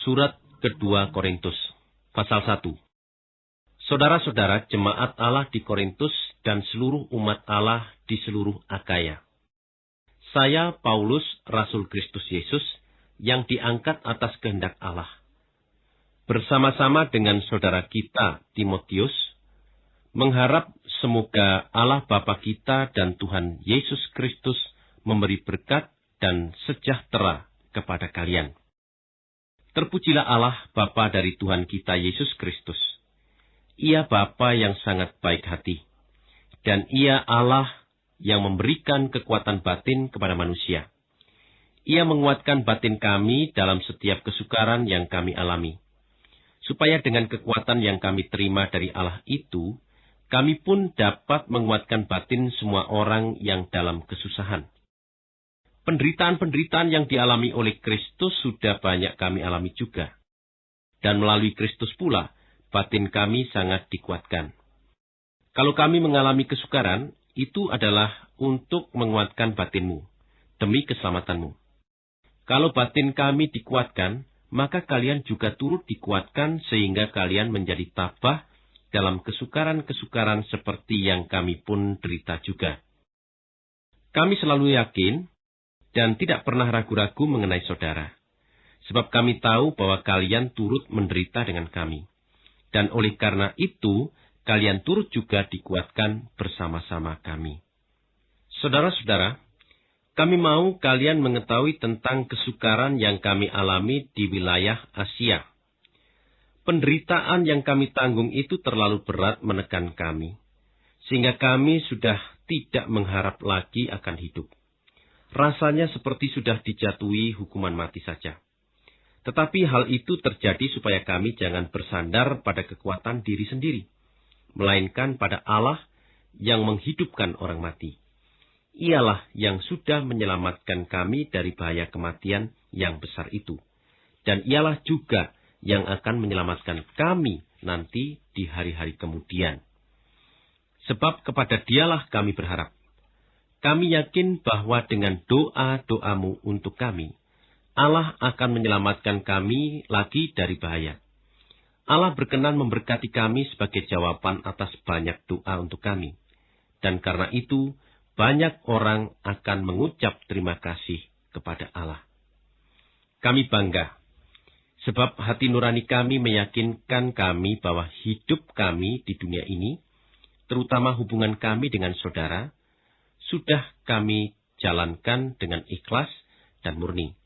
Surat kedua Korintus, pasal 1. Saudara-saudara jemaat Allah di Korintus dan seluruh umat Allah di seluruh Akaya. Saya Paulus, Rasul Kristus Yesus, yang diangkat atas kehendak Allah. Bersama-sama dengan saudara kita, Timotius, mengharap semoga Allah Bapa kita dan Tuhan Yesus Kristus memberi berkat dan sejahtera kepada kalian. Terpujilah Allah Bapa dari Tuhan kita Yesus Kristus. Ia Bapa yang sangat baik hati, dan ia Allah yang memberikan kekuatan batin kepada manusia. Ia menguatkan batin kami dalam setiap kesukaran yang kami alami, supaya dengan kekuatan yang kami terima dari Allah itu, kami pun dapat menguatkan batin semua orang yang dalam kesusahan Penderitaan-penderitaan yang dialami oleh Kristus sudah banyak kami alami juga. Dan melalui Kristus pula, batin kami sangat dikuatkan. Kalau kami mengalami kesukaran, itu adalah untuk menguatkan batinmu, demi keselamatanmu. Kalau batin kami dikuatkan, maka kalian juga turut dikuatkan sehingga kalian menjadi tabah dalam kesukaran-kesukaran seperti yang kami pun derita juga. Kami selalu yakin dan tidak pernah ragu-ragu mengenai saudara. Sebab kami tahu bahwa kalian turut menderita dengan kami. Dan oleh karena itu, kalian turut juga dikuatkan bersama-sama kami. Saudara-saudara, kami mau kalian mengetahui tentang kesukaran yang kami alami di wilayah Asia. Penderitaan yang kami tanggung itu terlalu berat menekan kami, sehingga kami sudah tidak mengharap lagi akan hidup rasanya seperti sudah dijatuhi hukuman mati saja. Tetapi hal itu terjadi supaya kami jangan bersandar pada kekuatan diri sendiri, melainkan pada Allah yang menghidupkan orang mati. Ialah yang sudah menyelamatkan kami dari bahaya kematian yang besar itu. Dan ialah juga yang akan menyelamatkan kami nanti di hari-hari kemudian. Sebab kepada dialah kami berharap kami yakin bahwa dengan doa-doamu untuk kami, Allah akan menyelamatkan kami lagi dari bahaya. Allah berkenan memberkati kami sebagai jawaban atas banyak doa untuk kami. Dan karena itu, banyak orang akan mengucap terima kasih kepada Allah. Kami bangga, sebab hati nurani kami meyakinkan kami bahwa hidup kami di dunia ini, terutama hubungan kami dengan saudara, sudah kami jalankan dengan ikhlas dan murni.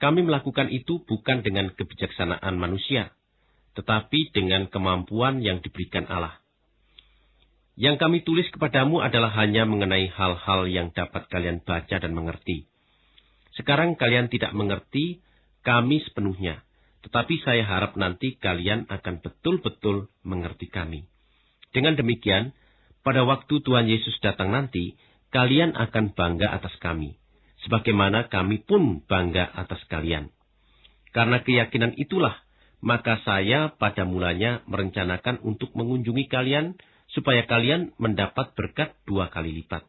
Kami melakukan itu bukan dengan kebijaksanaan manusia, tetapi dengan kemampuan yang diberikan Allah. Yang kami tulis kepadamu adalah hanya mengenai hal-hal yang dapat kalian baca dan mengerti. Sekarang kalian tidak mengerti kami sepenuhnya, tetapi saya harap nanti kalian akan betul-betul mengerti kami. Dengan demikian, pada waktu Tuhan Yesus datang nanti, kalian akan bangga atas kami, sebagaimana kami pun bangga atas kalian. Karena keyakinan itulah, maka saya pada mulanya merencanakan untuk mengunjungi kalian, supaya kalian mendapat berkat dua kali lipat.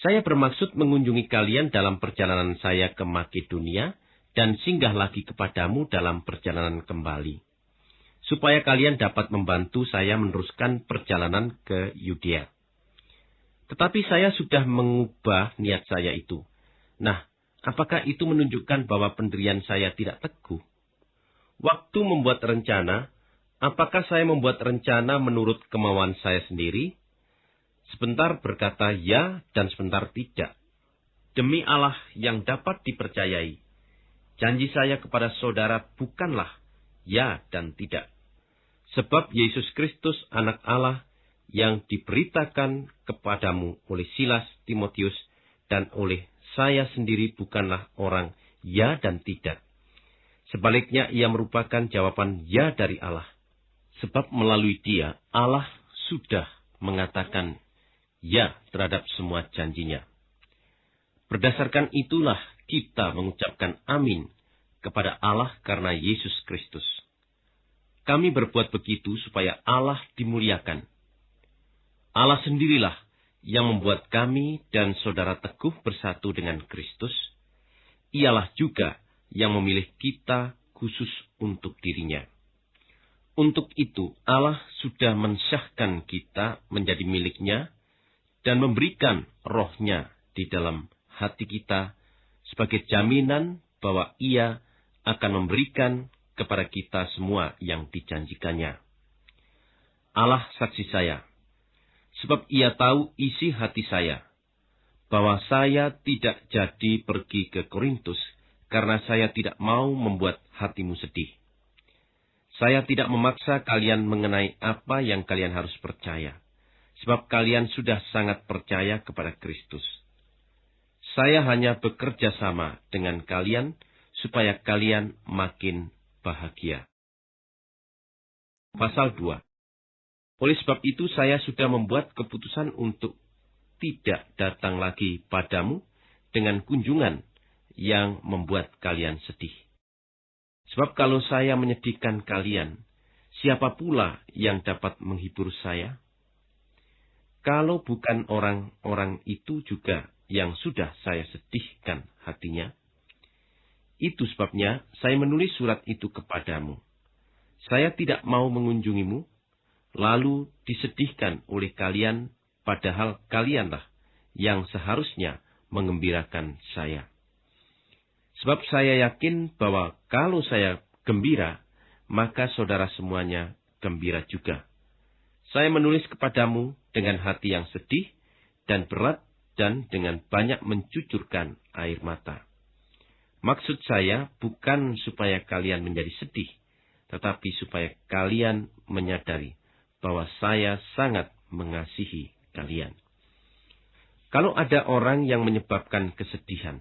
Saya bermaksud mengunjungi kalian dalam perjalanan saya ke Makedonia, dan singgah lagi kepadamu dalam perjalanan kembali. Supaya kalian dapat membantu saya meneruskan perjalanan ke Yudea. Tetapi saya sudah mengubah niat saya itu. Nah, apakah itu menunjukkan bahwa pendirian saya tidak teguh? Waktu membuat rencana, apakah saya membuat rencana menurut kemauan saya sendiri? Sebentar berkata ya dan sebentar tidak. Demi Allah yang dapat dipercayai, janji saya kepada saudara bukanlah ya dan tidak. Sebab Yesus Kristus anak Allah yang diberitakan kepadamu oleh Silas, Timotius, dan oleh saya sendiri bukanlah orang ya dan tidak. Sebaliknya ia merupakan jawaban ya dari Allah. Sebab melalui dia Allah sudah mengatakan ya terhadap semua janjinya. Berdasarkan itulah kita mengucapkan amin kepada Allah karena Yesus Kristus. Kami berbuat begitu supaya Allah dimuliakan Allah sendirilah yang membuat kami dan saudara teguh bersatu dengan Kristus. Ialah juga yang memilih kita khusus untuk dirinya. Untuk itu Allah sudah mensyahkan kita menjadi miliknya dan memberikan rohnya di dalam hati kita sebagai jaminan bahwa ia akan memberikan kepada kita semua yang dijanjikannya. Allah saksi saya, sebab ia tahu isi hati saya, bahwa saya tidak jadi pergi ke Korintus karena saya tidak mau membuat hatimu sedih. Saya tidak memaksa kalian mengenai apa yang kalian harus percaya, sebab kalian sudah sangat percaya kepada Kristus. Saya hanya bekerja sama dengan kalian supaya kalian makin bahagia. Pasal 2 Oleh sebab itu saya sudah membuat keputusan untuk tidak datang lagi padamu dengan kunjungan yang membuat kalian sedih. Sebab kalau saya menyedihkan kalian, siapa pula yang dapat menghibur saya? Kalau bukan orang-orang itu juga yang sudah saya sedihkan hatinya, itu sebabnya saya menulis surat itu kepadamu. Saya tidak mau mengunjungimu, lalu disedihkan oleh kalian, padahal kalianlah yang seharusnya mengembirakan saya. Sebab saya yakin bahwa kalau saya gembira, maka saudara semuanya gembira juga. Saya menulis kepadamu dengan hati yang sedih dan berat dan dengan banyak mencucurkan air mata. Maksud saya bukan supaya kalian menjadi sedih, tetapi supaya kalian menyadari bahwa saya sangat mengasihi kalian. Kalau ada orang yang menyebabkan kesedihan,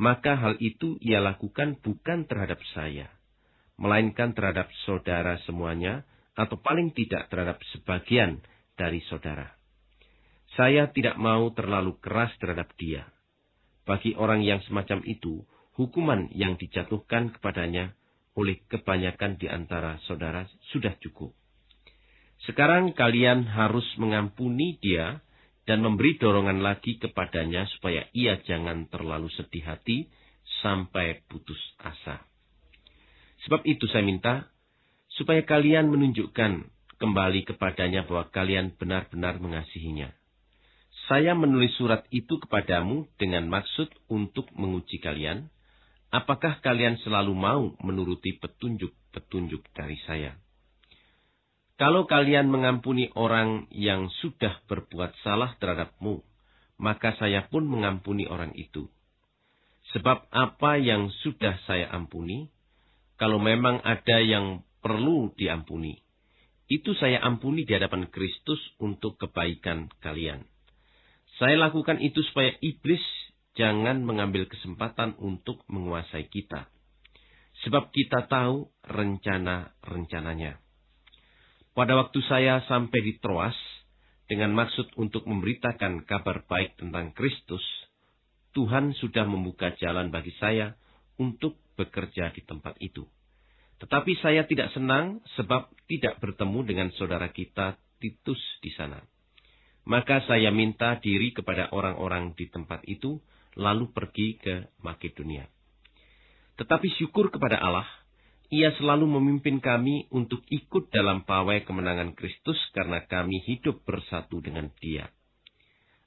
maka hal itu ia lakukan bukan terhadap saya, melainkan terhadap saudara semuanya, atau paling tidak terhadap sebagian dari saudara. Saya tidak mau terlalu keras terhadap dia. Bagi orang yang semacam itu, hukuman yang dijatuhkan kepadanya oleh kebanyakan di antara saudara sudah cukup. Sekarang kalian harus mengampuni dia dan memberi dorongan lagi kepadanya supaya ia jangan terlalu sedih hati sampai putus asa. Sebab itu saya minta supaya kalian menunjukkan kembali kepadanya bahwa kalian benar-benar mengasihinya. Saya menulis surat itu kepadamu dengan maksud untuk menguji kalian, apakah kalian selalu mau menuruti petunjuk-petunjuk dari saya. Kalau kalian mengampuni orang yang sudah berbuat salah terhadapmu, maka saya pun mengampuni orang itu. Sebab apa yang sudah saya ampuni, kalau memang ada yang perlu diampuni, itu saya ampuni di hadapan Kristus untuk kebaikan kalian. Saya lakukan itu supaya iblis jangan mengambil kesempatan untuk menguasai kita. Sebab kita tahu rencana-rencananya. Pada waktu saya sampai di Troas, dengan maksud untuk memberitakan kabar baik tentang Kristus, Tuhan sudah membuka jalan bagi saya untuk bekerja di tempat itu. Tetapi saya tidak senang sebab tidak bertemu dengan saudara kita Titus di sana. Maka saya minta diri kepada orang-orang di tempat itu, lalu pergi ke Makedonia. Tetapi syukur kepada Allah, ia selalu memimpin kami untuk ikut dalam pawai kemenangan Kristus karena kami hidup bersatu dengan Dia.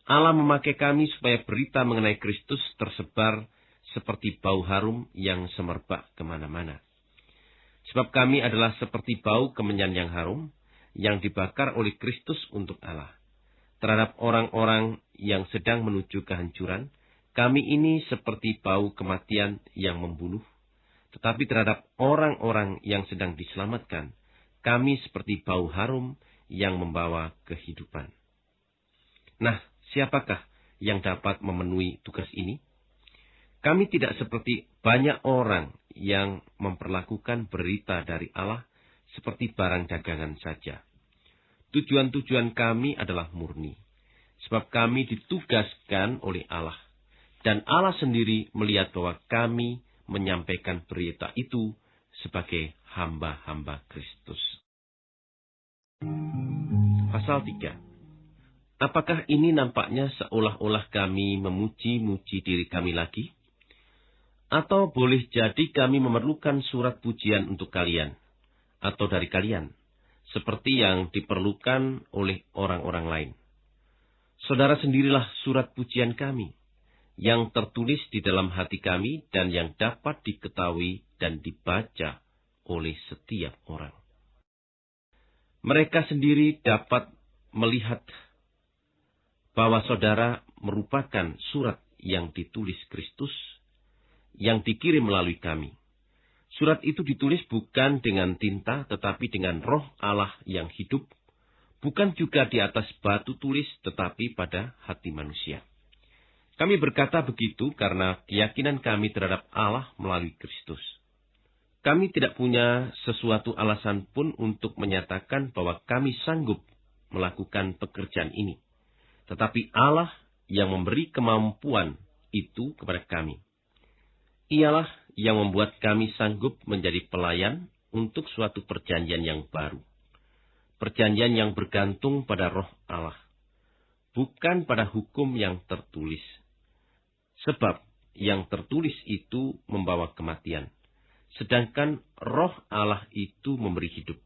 Allah memakai kami supaya berita mengenai Kristus tersebar seperti bau harum yang semerbak ke mana-mana. Sebab kami adalah seperti bau kemenyan yang harum, yang dibakar oleh Kristus untuk Allah. Terhadap orang-orang yang sedang menuju kehancuran, kami ini seperti bau kematian yang membunuh tetapi terhadap orang-orang yang sedang diselamatkan, kami seperti bau harum yang membawa kehidupan. Nah, siapakah yang dapat memenuhi tugas ini? Kami tidak seperti banyak orang yang memperlakukan berita dari Allah seperti barang dagangan saja. Tujuan-tujuan kami adalah murni, sebab kami ditugaskan oleh Allah, dan Allah sendiri melihat bahwa kami menyampaikan berita itu sebagai hamba-hamba Kristus. Pasal 3 Apakah ini nampaknya seolah-olah kami memuji-muji diri kami lagi? Atau boleh jadi kami memerlukan surat pujian untuk kalian, atau dari kalian, seperti yang diperlukan oleh orang-orang lain. Saudara sendirilah surat pujian kami, yang tertulis di dalam hati kami dan yang dapat diketahui dan dibaca oleh setiap orang. Mereka sendiri dapat melihat bahwa saudara merupakan surat yang ditulis Kristus yang dikirim melalui kami. Surat itu ditulis bukan dengan tinta, tetapi dengan roh Allah yang hidup, bukan juga di atas batu tulis, tetapi pada hati manusia. Kami berkata begitu karena keyakinan kami terhadap Allah melalui Kristus. Kami tidak punya sesuatu alasan pun untuk menyatakan bahwa kami sanggup melakukan pekerjaan ini. Tetapi Allah yang memberi kemampuan itu kepada kami ialah yang membuat kami sanggup menjadi pelayan untuk suatu perjanjian yang baru. Perjanjian yang bergantung pada roh Allah. Bukan pada hukum yang tertulis. Sebab yang tertulis itu membawa kematian. Sedangkan roh Allah itu memberi hidup.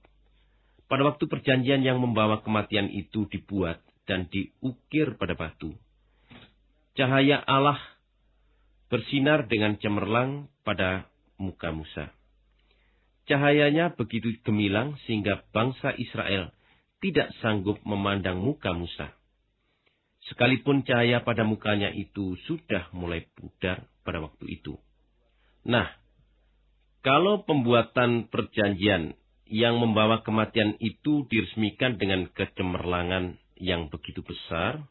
Pada waktu perjanjian yang membawa kematian itu dibuat dan diukir pada batu. Cahaya Allah bersinar dengan cemerlang pada muka Musa. Cahayanya begitu gemilang sehingga bangsa Israel tidak sanggup memandang muka Musa. Sekalipun cahaya pada mukanya itu sudah mulai pudar pada waktu itu. Nah, kalau pembuatan perjanjian yang membawa kematian itu diresmikan dengan kecemerlangan yang begitu besar,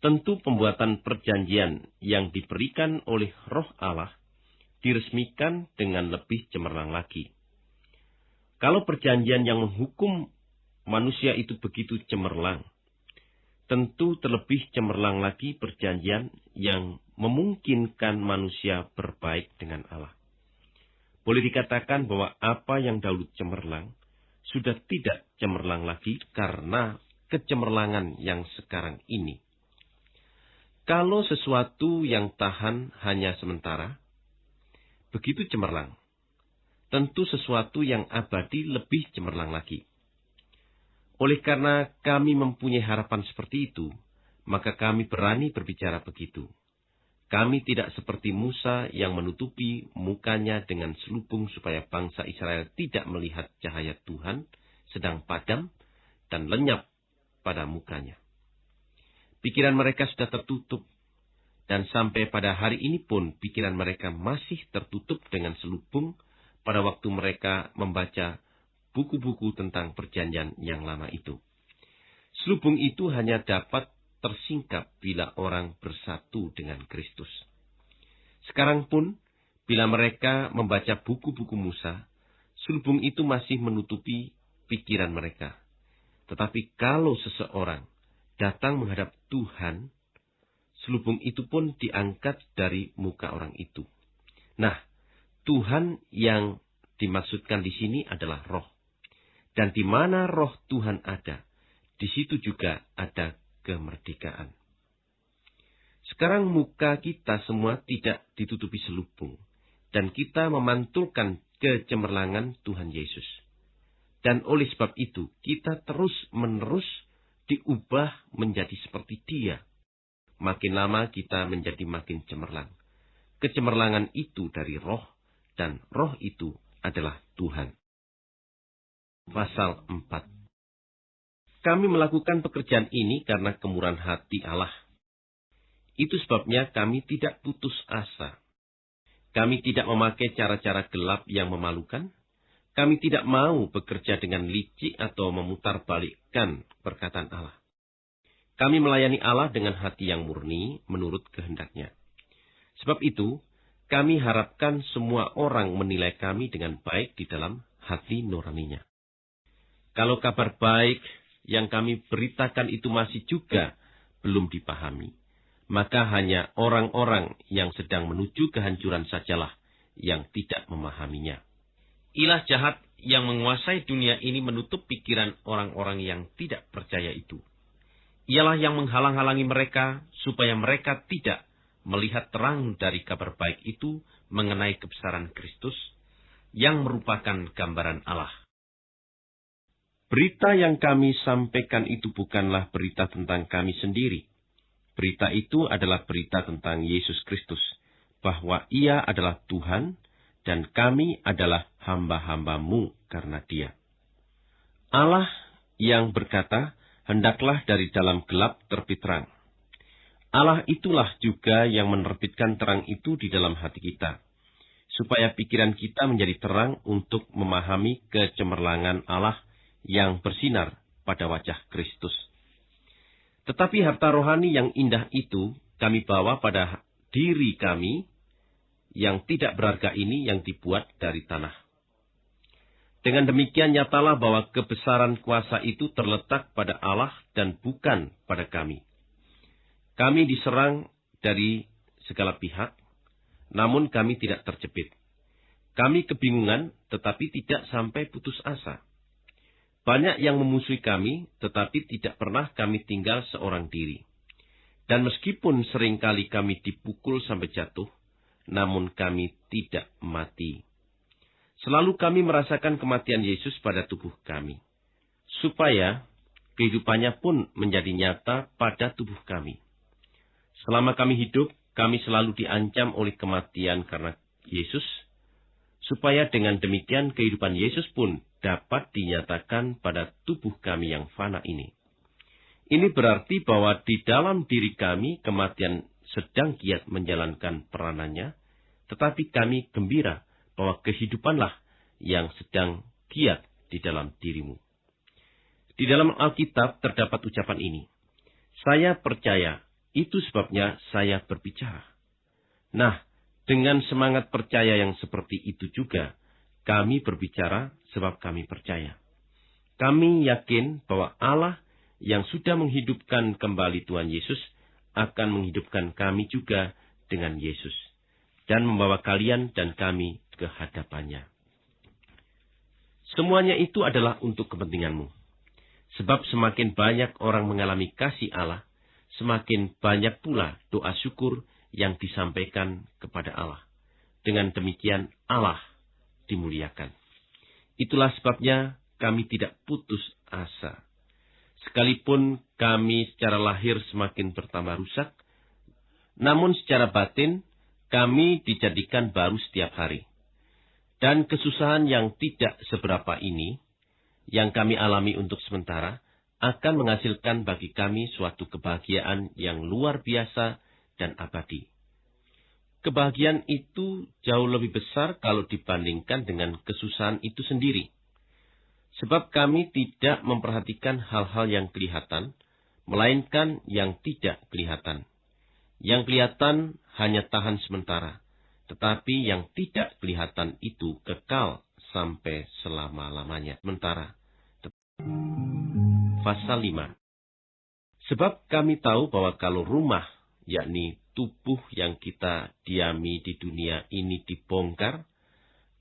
Tentu pembuatan perjanjian yang diberikan oleh roh Allah diresmikan dengan lebih cemerlang lagi. Kalau perjanjian yang menghukum manusia itu begitu cemerlang, tentu terlebih cemerlang lagi perjanjian yang memungkinkan manusia berbaik dengan Allah. Boleh dikatakan bahwa apa yang dahulu cemerlang sudah tidak cemerlang lagi karena kecemerlangan yang sekarang ini. Kalau sesuatu yang tahan hanya sementara, begitu cemerlang. Tentu sesuatu yang abadi lebih cemerlang lagi. Oleh karena kami mempunyai harapan seperti itu, maka kami berani berbicara begitu. Kami tidak seperti Musa yang menutupi mukanya dengan selubung supaya bangsa Israel tidak melihat cahaya Tuhan sedang padam dan lenyap pada mukanya. Pikiran mereka sudah tertutup. Dan sampai pada hari ini pun pikiran mereka masih tertutup dengan selubung pada waktu mereka membaca buku-buku tentang perjanjian yang lama itu. Selubung itu hanya dapat tersingkap bila orang bersatu dengan Kristus. Sekarang pun, bila mereka membaca buku-buku Musa, selubung itu masih menutupi pikiran mereka. Tetapi kalau seseorang datang menghadap Tuhan, selubung itu pun diangkat dari muka orang itu. Nah, Tuhan yang dimaksudkan di sini adalah roh. Dan di mana roh Tuhan ada, di situ juga ada kemerdekaan. Sekarang muka kita semua tidak ditutupi selubung. Dan kita memantulkan kecemerlangan Tuhan Yesus. Dan oleh sebab itu, kita terus menerus diubah menjadi seperti dia. Makin lama kita menjadi makin cemerlang. Kecemerlangan itu dari roh, dan roh itu adalah Tuhan. Pasal 4 Kami melakukan pekerjaan ini karena kemurahan hati Allah. Itu sebabnya kami tidak putus asa. Kami tidak memakai cara-cara gelap yang memalukan, kami tidak mau bekerja dengan licik atau memutarbalikkan perkataan Allah. Kami melayani Allah dengan hati yang murni menurut kehendaknya. Sebab itu, kami harapkan semua orang menilai kami dengan baik di dalam hati nuraninya. Kalau kabar baik yang kami beritakan itu masih juga belum dipahami, maka hanya orang-orang yang sedang menuju kehancuran sajalah yang tidak memahaminya. Ilah jahat yang menguasai dunia ini menutup pikiran orang-orang yang tidak percaya itu. Ialah yang menghalang-halangi mereka supaya mereka tidak melihat terang dari kabar baik itu mengenai kebesaran Kristus yang merupakan gambaran Allah. Berita yang kami sampaikan itu bukanlah berita tentang kami sendiri. Berita itu adalah berita tentang Yesus Kristus, bahwa Ia adalah Tuhan dan kami adalah hamba-hambamu karena Dia. Allah yang berkata, hendaklah dari dalam gelap terbit terang. Allah itulah juga yang menerbitkan terang itu di dalam hati kita, supaya pikiran kita menjadi terang untuk memahami kecemerlangan Allah yang bersinar pada wajah Kristus. Tetapi harta rohani yang indah itu kami bawa pada diri kami yang tidak berharga ini yang dibuat dari tanah. Dengan demikian nyatalah bahwa kebesaran kuasa itu terletak pada Allah dan bukan pada kami. Kami diserang dari segala pihak, namun kami tidak terjepit. Kami kebingungan, tetapi tidak sampai putus asa. Banyak yang memusuhi kami, tetapi tidak pernah kami tinggal seorang diri. Dan meskipun sering kali kami dipukul sampai jatuh, namun kami tidak mati. Selalu kami merasakan kematian Yesus pada tubuh kami, supaya kehidupannya pun menjadi nyata pada tubuh kami. Selama kami hidup, kami selalu diancam oleh kematian karena Yesus, supaya dengan demikian kehidupan Yesus pun dapat dinyatakan pada tubuh kami yang fana ini. Ini berarti bahwa di dalam diri kami kematian sedang giat menjalankan peranannya, tetapi kami gembira bahwa kehidupanlah yang sedang giat di dalam dirimu. Di dalam Alkitab terdapat ucapan ini, saya percaya, itu sebabnya saya berbicara. Nah, dengan semangat percaya yang seperti itu juga, kami berbicara sebab kami percaya. Kami yakin bahwa Allah yang sudah menghidupkan kembali Tuhan Yesus akan menghidupkan kami juga dengan Yesus dan membawa kalian dan kami ke hadapannya. Semuanya itu adalah untuk kepentinganmu. Sebab semakin banyak orang mengalami kasih Allah, semakin banyak pula doa syukur yang disampaikan kepada Allah. Dengan demikian Allah dimuliakan. Itulah sebabnya kami tidak putus asa. Sekalipun kami secara lahir semakin bertambah rusak, namun secara batin kami dijadikan baru setiap hari. Dan kesusahan yang tidak seberapa ini, yang kami alami untuk sementara, akan menghasilkan bagi kami suatu kebahagiaan yang luar biasa dan abadi. Kebahagiaan itu jauh lebih besar kalau dibandingkan dengan kesusahan itu sendiri. Sebab kami tidak memperhatikan hal-hal yang kelihatan, melainkan yang tidak kelihatan. Yang kelihatan hanya tahan sementara, tetapi yang tidak kelihatan itu kekal sampai selama-lamanya. Sementara. Pasal 5 Sebab kami tahu bahwa kalau rumah, yakni tubuh yang kita diami di dunia ini dibongkar,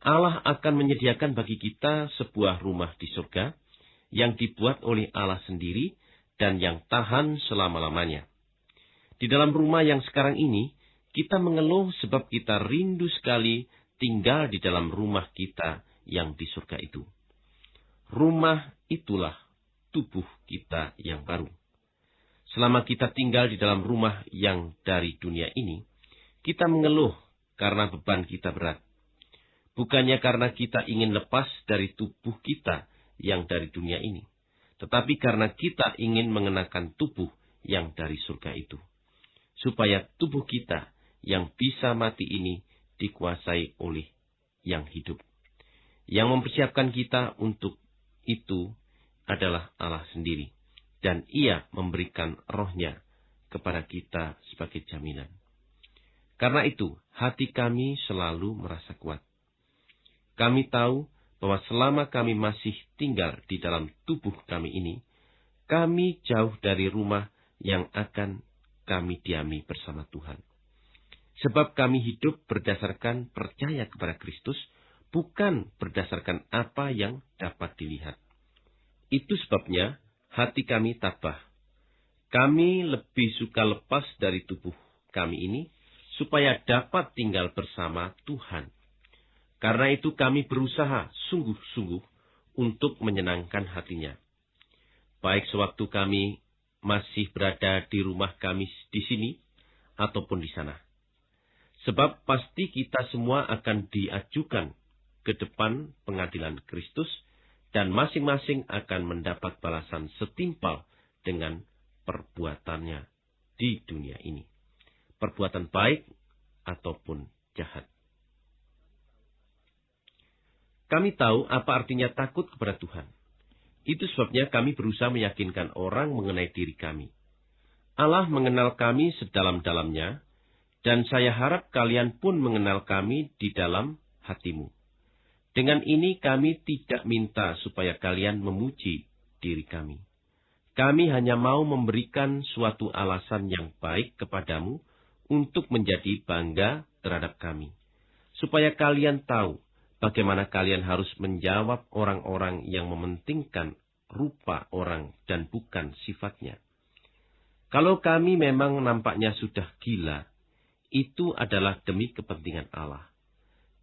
Allah akan menyediakan bagi kita sebuah rumah di surga yang dibuat oleh Allah sendiri dan yang tahan selama-lamanya. Di dalam rumah yang sekarang ini, kita mengeluh sebab kita rindu sekali tinggal di dalam rumah kita yang di surga itu. Rumah itulah tubuh kita yang baru. Selama kita tinggal di dalam rumah yang dari dunia ini, kita mengeluh karena beban kita berat. Bukannya karena kita ingin lepas dari tubuh kita yang dari dunia ini, tetapi karena kita ingin mengenakan tubuh yang dari surga itu, supaya tubuh kita yang bisa mati ini dikuasai oleh yang hidup. Yang mempersiapkan kita untuk itu adalah Allah sendiri dan ia memberikan rohnya kepada kita sebagai jaminan. Karena itu, hati kami selalu merasa kuat. Kami tahu bahwa selama kami masih tinggal di dalam tubuh kami ini, kami jauh dari rumah yang akan kami diami bersama Tuhan. Sebab kami hidup berdasarkan percaya kepada Kristus, bukan berdasarkan apa yang dapat dilihat. Itu sebabnya hati kami tabah. Kami lebih suka lepas dari tubuh kami ini, supaya dapat tinggal bersama Tuhan. Karena itu kami berusaha sungguh-sungguh untuk menyenangkan hatinya. Baik sewaktu kami masih berada di rumah kami di sini ataupun di sana. Sebab pasti kita semua akan diajukan ke depan pengadilan Kristus dan masing-masing akan mendapat balasan setimpal dengan perbuatannya di dunia ini. Perbuatan baik ataupun jahat. Kami tahu apa artinya takut kepada Tuhan. Itu sebabnya kami berusaha meyakinkan orang mengenai diri kami. Allah mengenal kami sedalam-dalamnya, dan saya harap kalian pun mengenal kami di dalam hatimu. Dengan ini kami tidak minta supaya kalian memuji diri kami. Kami hanya mau memberikan suatu alasan yang baik kepadamu untuk menjadi bangga terhadap kami. Supaya kalian tahu bagaimana kalian harus menjawab orang-orang yang mementingkan rupa orang dan bukan sifatnya. Kalau kami memang nampaknya sudah gila, itu adalah demi kepentingan Allah.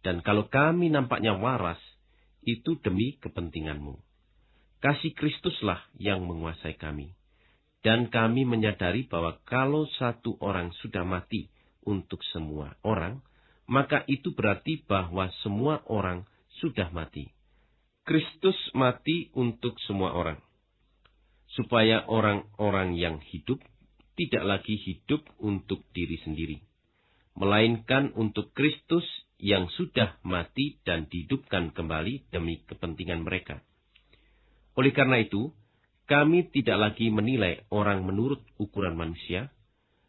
Dan kalau kami nampaknya waras, itu demi kepentinganmu. Kasih Kristuslah yang menguasai kami. Dan kami menyadari bahwa kalau satu orang sudah mati untuk semua orang, maka itu berarti bahwa semua orang sudah mati. Kristus mati untuk semua orang, supaya orang-orang yang hidup tidak lagi hidup untuk diri sendiri, melainkan untuk Kristus yang sudah mati dan dihidupkan kembali demi kepentingan mereka. Oleh karena itu, kami tidak lagi menilai orang menurut ukuran manusia.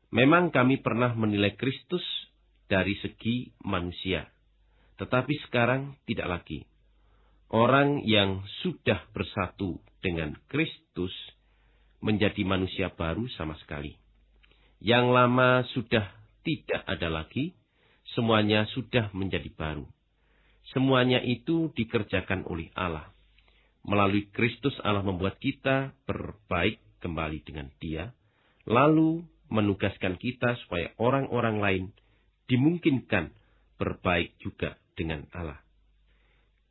Memang kami pernah menilai Kristus dari segi manusia. Tetapi sekarang tidak lagi. Orang yang sudah bersatu dengan Kristus menjadi manusia baru sama sekali. Yang lama sudah tidak ada lagi, semuanya sudah menjadi baru. Semuanya itu dikerjakan oleh Allah. Melalui Kristus Allah membuat kita berbaik kembali dengan Dia, lalu menugaskan kita supaya orang-orang lain dimungkinkan berbaik juga dengan Allah.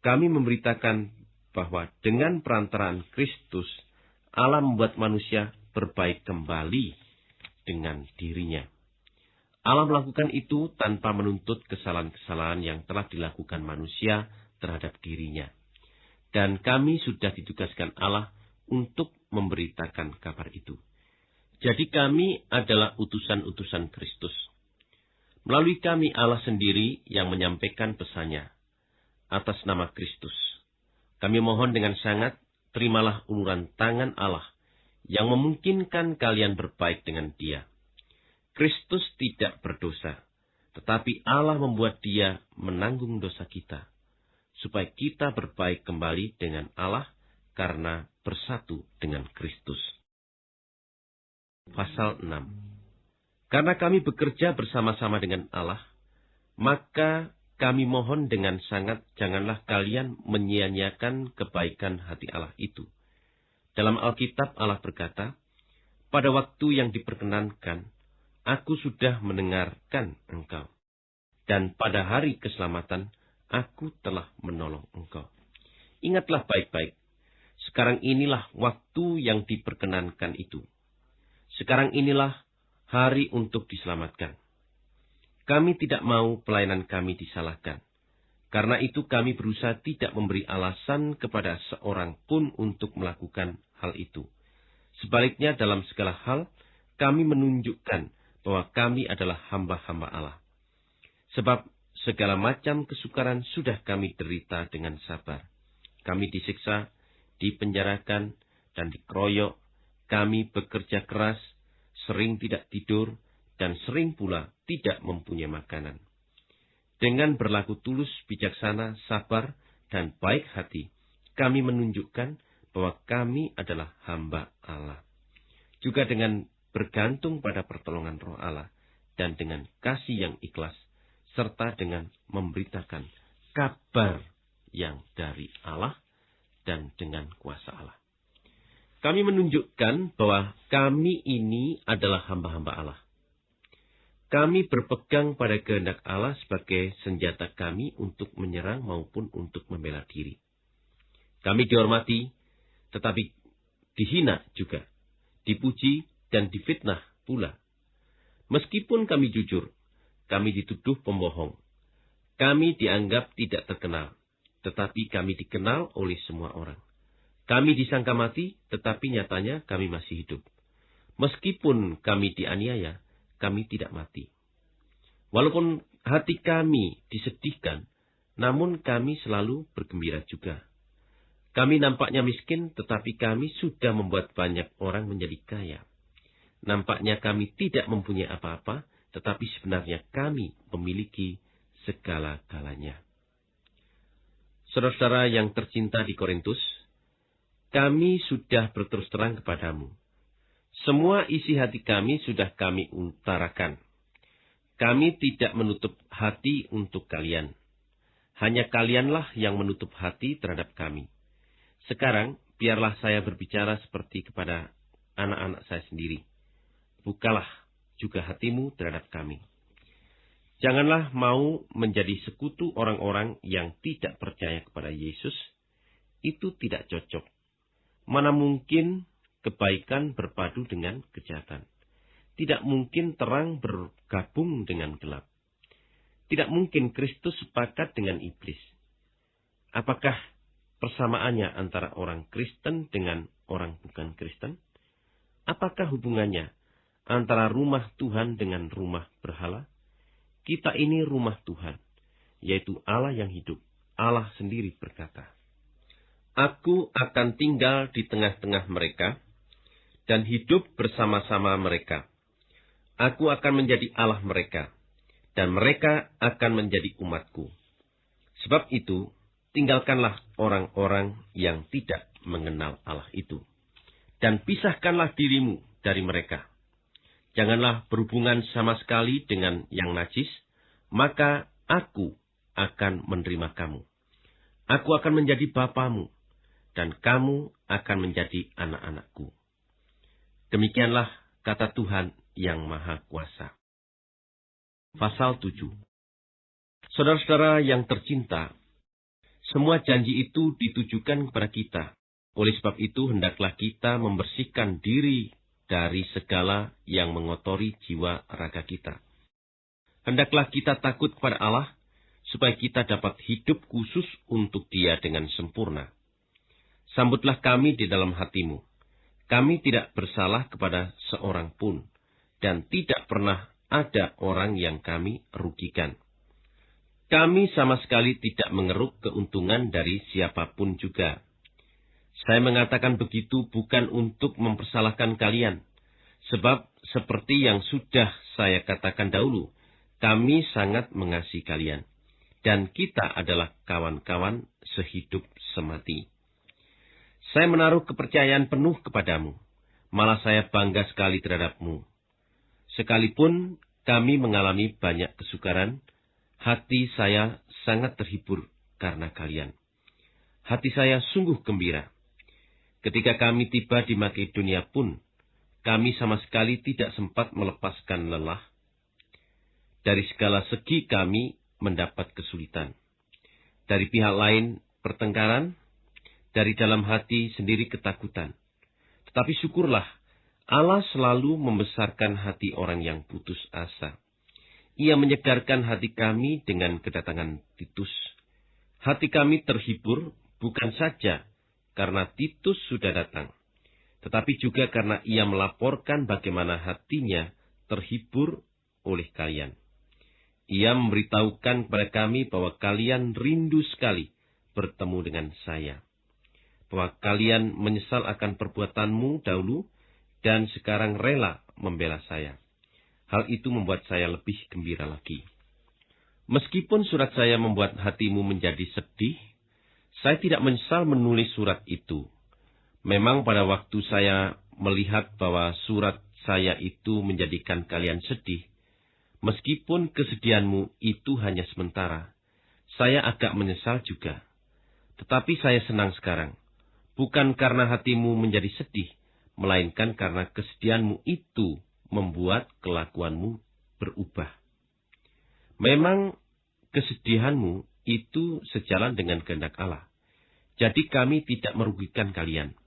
Kami memberitakan bahwa dengan perantaraan Kristus, Allah membuat manusia berbaik kembali dengan dirinya. Allah melakukan itu tanpa menuntut kesalahan-kesalahan yang telah dilakukan manusia terhadap dirinya. Dan kami sudah ditugaskan Allah untuk memberitakan kabar itu. Jadi kami adalah utusan-utusan Kristus. Melalui kami Allah sendiri yang menyampaikan pesannya atas nama Kristus. Kami mohon dengan sangat, terimalah uluran tangan Allah yang memungkinkan kalian berbaik dengan dia. Kristus tidak berdosa, tetapi Allah membuat dia menanggung dosa kita, supaya kita berbaik kembali dengan Allah karena bersatu dengan Kristus. Pasal 6 karena kami bekerja bersama-sama dengan Allah, maka kami mohon dengan sangat janganlah kalian menyia-nyiakan kebaikan hati Allah itu. Dalam Alkitab Allah berkata, pada waktu yang diperkenankan, aku sudah mendengarkan engkau. Dan pada hari keselamatan, aku telah menolong engkau. Ingatlah baik-baik, sekarang inilah waktu yang diperkenankan itu. Sekarang inilah hari untuk diselamatkan. Kami tidak mau pelayanan kami disalahkan. Karena itu kami berusaha tidak memberi alasan kepada seorang pun untuk melakukan hal itu. Sebaliknya dalam segala hal, kami menunjukkan bahwa kami adalah hamba-hamba Allah. Sebab segala macam kesukaran sudah kami derita dengan sabar. Kami disiksa, dipenjarakan, dan dikeroyok. Kami bekerja keras, sering tidak tidur, dan sering pula tidak mempunyai makanan. Dengan berlaku tulus, bijaksana, sabar, dan baik hati, kami menunjukkan bahwa kami adalah hamba Allah. Juga dengan bergantung pada pertolongan roh Allah, dan dengan kasih yang ikhlas, serta dengan memberitakan kabar yang dari Allah dan dengan kuasa Allah. Kami menunjukkan bahwa kami ini adalah hamba-hamba Allah. kami berpegang pada kehendak Allah sebagai senjata kami untuk menyerang maupun untuk membela diri. Kami dihormati, tetapi dihina juga, dipuji dan difitnah pula. Meskipun kami jujur, kami dituduh pembohong. Kami dianggap tidak terkenal, tetapi kami dikenal oleh semua orang. Kami disangka mati, tetapi nyatanya kami masih hidup. Meskipun kami dianiaya, kami tidak mati. Walaupun hati kami disedihkan, namun kami selalu bergembira juga. Kami nampaknya miskin, tetapi kami sudah membuat banyak orang menjadi kaya. Nampaknya kami tidak mempunyai apa-apa, tetapi sebenarnya kami memiliki segala-galanya. Saudara-saudara yang tercinta di Korintus, kami sudah berterus terang kepadamu semua isi hati kami sudah kami utarakan. Kami tidak menutup hati untuk kalian. Hanya kalianlah yang menutup hati terhadap kami. Sekarang, biarlah saya berbicara seperti kepada anak-anak saya sendiri. Bukalah juga hatimu terhadap kami. Janganlah mau menjadi sekutu orang-orang yang tidak percaya kepada Yesus. Itu tidak cocok. Mana mungkin kebaikan berpadu dengan kejahatan. Tidak mungkin terang bergabung dengan gelap. Tidak mungkin Kristus sepakat dengan iblis. Apakah persamaannya antara orang Kristen dengan orang bukan Kristen? Apakah hubungannya antara rumah Tuhan dengan rumah berhala? Kita ini rumah Tuhan, yaitu Allah yang hidup. Allah sendiri berkata, Aku akan tinggal di tengah-tengah mereka, dan hidup bersama-sama mereka. Aku akan menjadi Allah mereka, dan mereka akan menjadi umatku. Sebab itu, tinggalkanlah orang-orang yang tidak mengenal Allah itu. Dan pisahkanlah dirimu dari mereka. Janganlah berhubungan sama sekali dengan yang najis, maka aku akan menerima kamu. Aku akan menjadi bapamu, dan kamu akan menjadi anak-anakku. Demikianlah kata Tuhan yang Maha Kuasa. Pasal 7 Saudara-saudara yang tercinta, semua janji itu ditujukan kepada kita. Oleh sebab itu, hendaklah kita membersihkan diri dari segala yang mengotori jiwa raga kita. Hendaklah kita takut kepada Allah, supaya kita dapat hidup khusus untuk Dia dengan sempurna. Sambutlah kami di dalam hatimu, kami tidak bersalah kepada seorang pun, dan tidak pernah ada orang yang kami rugikan. Kami sama sekali tidak mengeruk keuntungan dari siapa pun juga. Saya mengatakan begitu bukan untuk mempersalahkan kalian, sebab seperti yang sudah saya katakan dahulu, kami sangat mengasihi kalian, dan kita adalah kawan-kawan sehidup semati. Saya menaruh kepercayaan penuh kepadamu. Malah saya bangga sekali terhadapmu. Sekalipun kami mengalami banyak kesukaran, hati saya sangat terhibur karena kalian. Hati saya sungguh gembira. Ketika kami tiba di Makedonia pun, kami sama sekali tidak sempat melepaskan lelah. Dari segala segi kami mendapat kesulitan. Dari pihak lain, pertengkaran, dari dalam hati sendiri ketakutan. Tetapi syukurlah, Allah selalu membesarkan hati orang yang putus asa. Ia menyegarkan hati kami dengan kedatangan Titus. Hati kami terhibur bukan saja karena Titus sudah datang, tetapi juga karena ia melaporkan bagaimana hatinya terhibur oleh kalian. Ia memberitahukan kepada kami bahwa kalian rindu sekali bertemu dengan saya bahwa kalian menyesal akan perbuatanmu dahulu dan sekarang rela membela saya. Hal itu membuat saya lebih gembira lagi. Meskipun surat saya membuat hatimu menjadi sedih, saya tidak menyesal menulis surat itu. Memang pada waktu saya melihat bahwa surat saya itu menjadikan kalian sedih, meskipun kesedihanmu itu hanya sementara, saya agak menyesal juga. Tetapi saya senang sekarang bukan karena hatimu menjadi sedih, melainkan karena kesedihanmu itu membuat kelakuanmu berubah. Memang kesedihanmu itu sejalan dengan kehendak Allah. Jadi kami tidak merugikan kalian.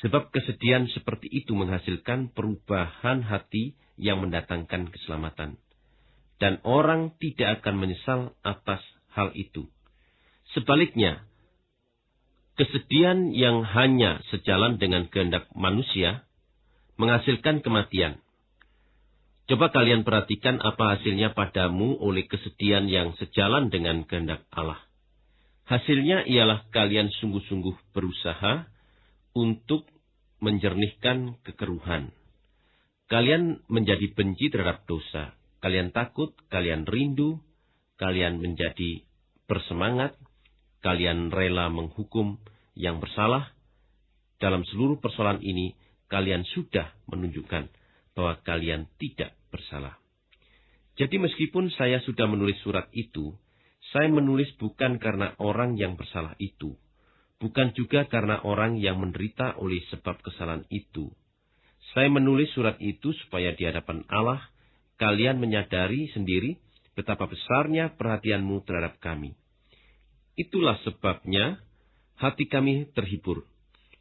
Sebab kesedihan seperti itu menghasilkan perubahan hati yang mendatangkan keselamatan. Dan orang tidak akan menyesal atas hal itu. Sebaliknya, kesedihan yang hanya sejalan dengan kehendak manusia menghasilkan kematian. Coba kalian perhatikan apa hasilnya padamu oleh kesedihan yang sejalan dengan kehendak Allah. Hasilnya ialah kalian sungguh-sungguh berusaha untuk menjernihkan kekeruhan. Kalian menjadi benci terhadap dosa. Kalian takut, kalian rindu, kalian menjadi bersemangat, kalian rela menghukum yang bersalah. Dalam seluruh persoalan ini, kalian sudah menunjukkan bahwa kalian tidak bersalah. Jadi meskipun saya sudah menulis surat itu, saya menulis bukan karena orang yang bersalah itu, bukan juga karena orang yang menderita oleh sebab kesalahan itu. Saya menulis surat itu supaya di hadapan Allah kalian menyadari sendiri betapa besarnya perhatianmu terhadap kami. Itulah sebabnya hati kami terhibur.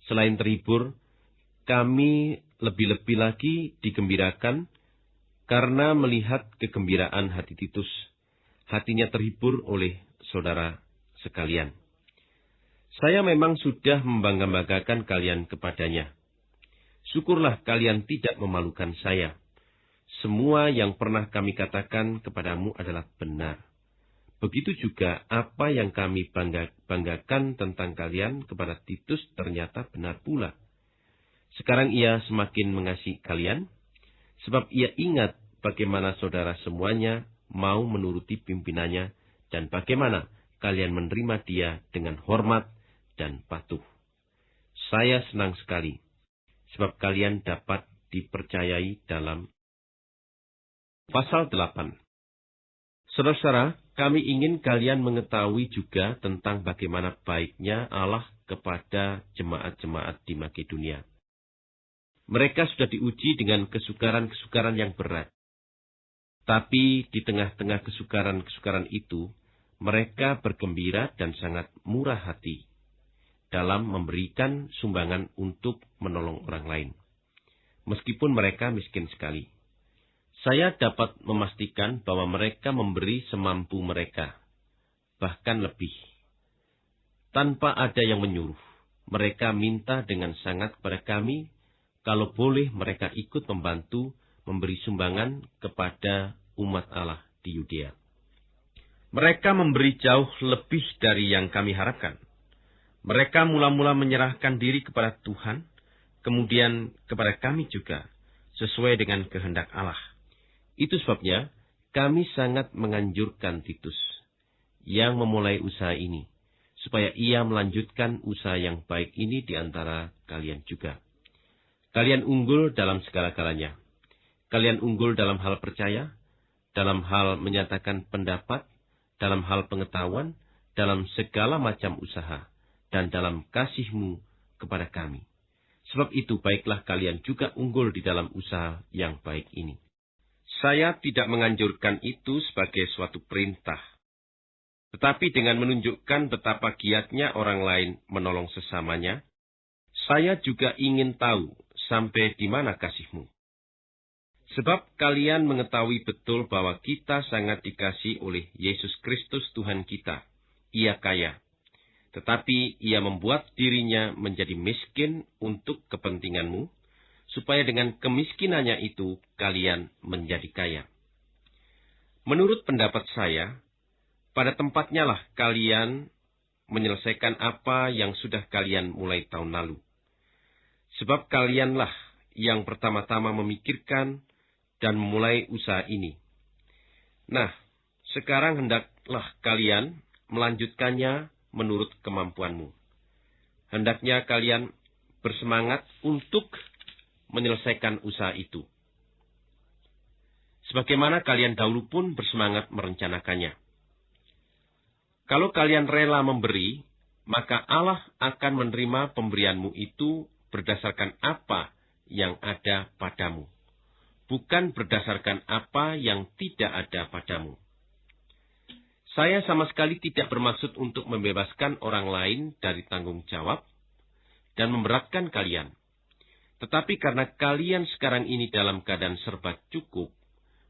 Selain terhibur, kami lebih-lebih lagi digembirakan karena melihat kegembiraan hati Titus. Hatinya terhibur oleh saudara sekalian. Saya memang sudah membangga-banggakan kalian kepadanya. Syukurlah kalian tidak memalukan saya. Semua yang pernah kami katakan kepadamu adalah benar. Begitu juga apa yang kami bangga, banggakan tentang kalian kepada Titus ternyata benar pula. Sekarang ia semakin mengasihi kalian, sebab ia ingat bagaimana saudara semuanya mau menuruti pimpinannya dan bagaimana kalian menerima dia dengan hormat dan patuh. Saya senang sekali, sebab kalian dapat dipercayai dalam pasal 8. Saudara-saudara, kami ingin kalian mengetahui juga tentang bagaimana baiknya Allah kepada jemaat-jemaat di Makedonia. Mereka sudah diuji dengan kesukaran-kesukaran yang berat. Tapi di tengah-tengah kesukaran-kesukaran itu, mereka bergembira dan sangat murah hati dalam memberikan sumbangan untuk menolong orang lain. Meskipun mereka miskin sekali. Saya dapat memastikan bahwa mereka memberi semampu mereka, bahkan lebih. Tanpa ada yang menyuruh, mereka minta dengan sangat kepada kami kalau boleh mereka ikut membantu memberi sumbangan kepada umat Allah di Yudea. Mereka memberi jauh lebih dari yang kami harapkan. Mereka mula-mula menyerahkan diri kepada Tuhan, kemudian kepada kami juga, sesuai dengan kehendak Allah. Itu sebabnya kami sangat menganjurkan Titus yang memulai usaha ini, supaya ia melanjutkan usaha yang baik ini di antara kalian juga. Kalian unggul dalam segala-galanya. Kalian unggul dalam hal percaya, dalam hal menyatakan pendapat, dalam hal pengetahuan, dalam segala macam usaha, dan dalam kasihmu kepada kami. Sebab itu baiklah kalian juga unggul di dalam usaha yang baik ini. Saya tidak menganjurkan itu sebagai suatu perintah. Tetapi dengan menunjukkan betapa giatnya orang lain menolong sesamanya, saya juga ingin tahu sampai di mana kasihmu. Sebab kalian mengetahui betul bahwa kita sangat dikasih oleh Yesus Kristus Tuhan kita. Ia kaya. Tetapi ia membuat dirinya menjadi miskin untuk kepentinganmu, supaya dengan kemiskinannya itu kalian menjadi kaya. Menurut pendapat saya, pada tempatnya lah kalian menyelesaikan apa yang sudah kalian mulai tahun lalu. Sebab kalianlah yang pertama-tama memikirkan dan memulai usaha ini. Nah, sekarang hendaklah kalian melanjutkannya menurut kemampuanmu. Hendaknya kalian bersemangat untuk menyelesaikan usaha itu. Sebagaimana kalian dahulu pun bersemangat merencanakannya. Kalau kalian rela memberi, maka Allah akan menerima pemberianmu itu berdasarkan apa yang ada padamu, bukan berdasarkan apa yang tidak ada padamu. Saya sama sekali tidak bermaksud untuk membebaskan orang lain dari tanggung jawab dan memberatkan kalian. Tetapi karena kalian sekarang ini dalam keadaan serba cukup,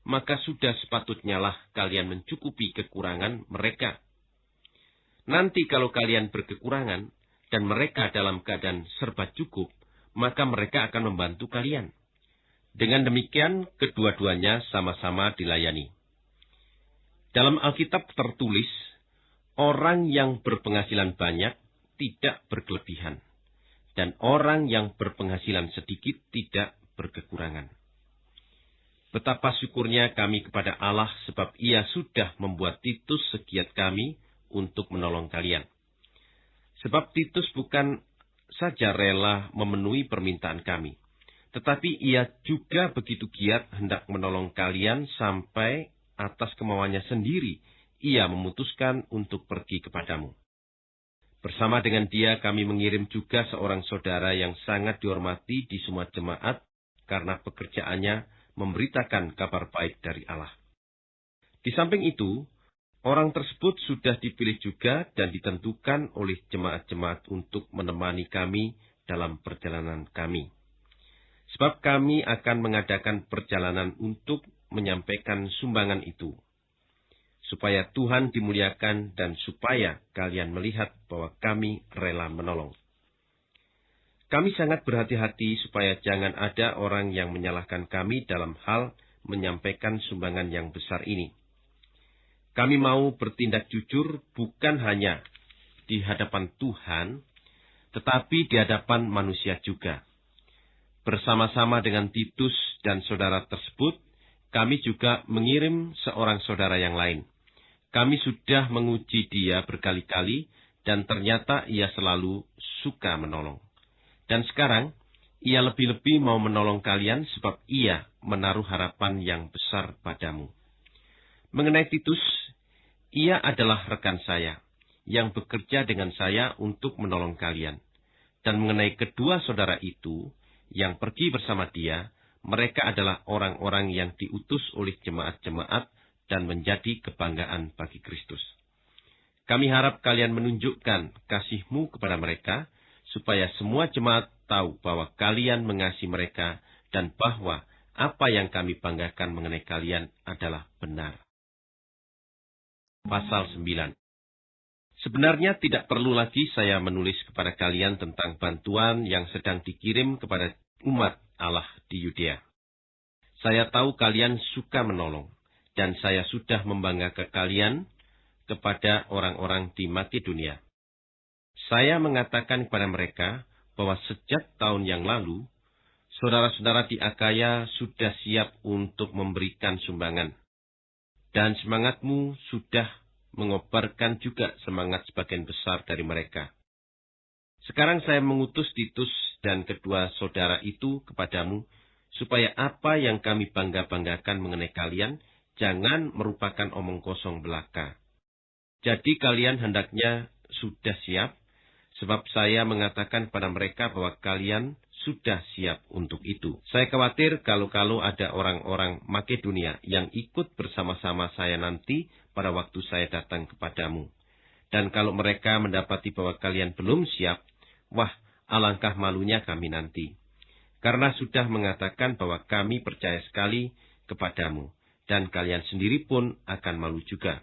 maka sudah sepatutnya lah kalian mencukupi kekurangan mereka. Nanti kalau kalian berkekurangan dan mereka dalam keadaan serba cukup, maka mereka akan membantu kalian. Dengan demikian, kedua-duanya sama-sama dilayani. Dalam Alkitab tertulis, orang yang berpenghasilan banyak tidak berkelebihan, dan orang yang berpenghasilan sedikit tidak berkekurangan. Betapa syukurnya kami kepada Allah sebab ia sudah membuat Titus segiat kami untuk menolong kalian. Sebab Titus bukan saja rela memenuhi permintaan kami, tetapi ia juga begitu giat hendak menolong kalian sampai atas kemauannya sendiri ia memutuskan untuk pergi kepadamu. Bersama dengan dia kami mengirim juga seorang saudara yang sangat dihormati di semua jemaat karena pekerjaannya memberitakan kabar baik dari Allah. Di samping itu, orang tersebut sudah dipilih juga dan ditentukan oleh jemaat-jemaat untuk menemani kami dalam perjalanan kami. Sebab kami akan mengadakan perjalanan untuk menyampaikan sumbangan itu, supaya Tuhan dimuliakan dan supaya kalian melihat bahwa kami rela menolong. Kami sangat berhati-hati supaya jangan ada orang yang menyalahkan kami dalam hal menyampaikan sumbangan yang besar ini. Kami mau bertindak jujur bukan hanya di hadapan Tuhan, tetapi di hadapan manusia juga. Bersama-sama dengan Titus dan saudara tersebut, kami juga mengirim seorang saudara yang lain. Kami sudah menguji dia berkali-kali, dan ternyata ia selalu suka menolong. Dan sekarang, ia lebih-lebih mau menolong kalian sebab ia menaruh harapan yang besar padamu. Mengenai Titus, ia adalah rekan saya yang bekerja dengan saya untuk menolong kalian. Dan mengenai kedua saudara itu yang pergi bersama dia, mereka adalah orang-orang yang diutus oleh jemaat-jemaat dan menjadi kebanggaan bagi Kristus. Kami harap kalian menunjukkan kasihmu kepada mereka, supaya semua jemaat tahu bahwa kalian mengasihi mereka dan bahwa apa yang kami banggakan mengenai kalian adalah benar. Pasal 9 Sebenarnya tidak perlu lagi saya menulis kepada kalian tentang bantuan yang sedang dikirim kepada umat Allah di Yudea. Saya tahu kalian suka menolong, dan saya sudah membanggakan kalian kepada orang-orang di Makedonia. Saya mengatakan kepada mereka bahwa sejak tahun yang lalu, saudara-saudara di Akaya sudah siap untuk memberikan sumbangan. Dan semangatmu sudah mengobarkan juga semangat sebagian besar dari mereka. Sekarang saya mengutus Titus dan kedua saudara itu kepadamu, supaya apa yang kami bangga-banggakan mengenai kalian, jangan merupakan omong kosong belaka. Jadi kalian hendaknya sudah siap, Sebab saya mengatakan pada mereka bahwa kalian sudah siap untuk itu. Saya khawatir kalau-kalau ada orang-orang Makedonia yang ikut bersama-sama saya nanti pada waktu saya datang kepadamu. Dan kalau mereka mendapati bahwa kalian belum siap, wah, alangkah malunya kami nanti. Karena sudah mengatakan bahwa kami percaya sekali kepadamu, dan kalian sendiri pun akan malu juga.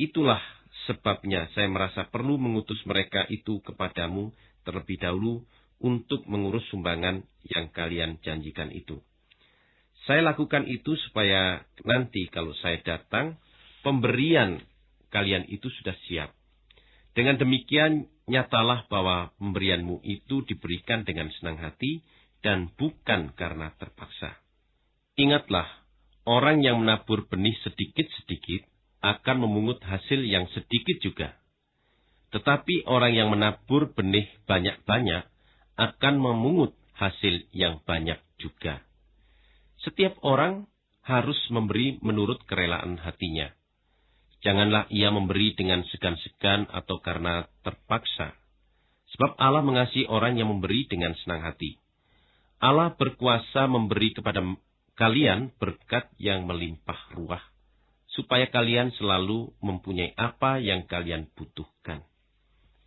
Itulah Sebabnya saya merasa perlu mengutus mereka itu kepadamu terlebih dahulu untuk mengurus sumbangan yang kalian janjikan itu. Saya lakukan itu supaya nanti kalau saya datang, pemberian kalian itu sudah siap. Dengan demikian, nyatalah bahwa pemberianmu itu diberikan dengan senang hati dan bukan karena terpaksa. Ingatlah, orang yang menabur benih sedikit-sedikit akan memungut hasil yang sedikit juga. Tetapi orang yang menabur benih banyak-banyak akan memungut hasil yang banyak juga. Setiap orang harus memberi menurut kerelaan hatinya. Janganlah ia memberi dengan segan-segan atau karena terpaksa. Sebab Allah mengasihi orang yang memberi dengan senang hati. Allah berkuasa memberi kepada kalian berkat yang melimpah ruah, supaya kalian selalu mempunyai apa yang kalian butuhkan.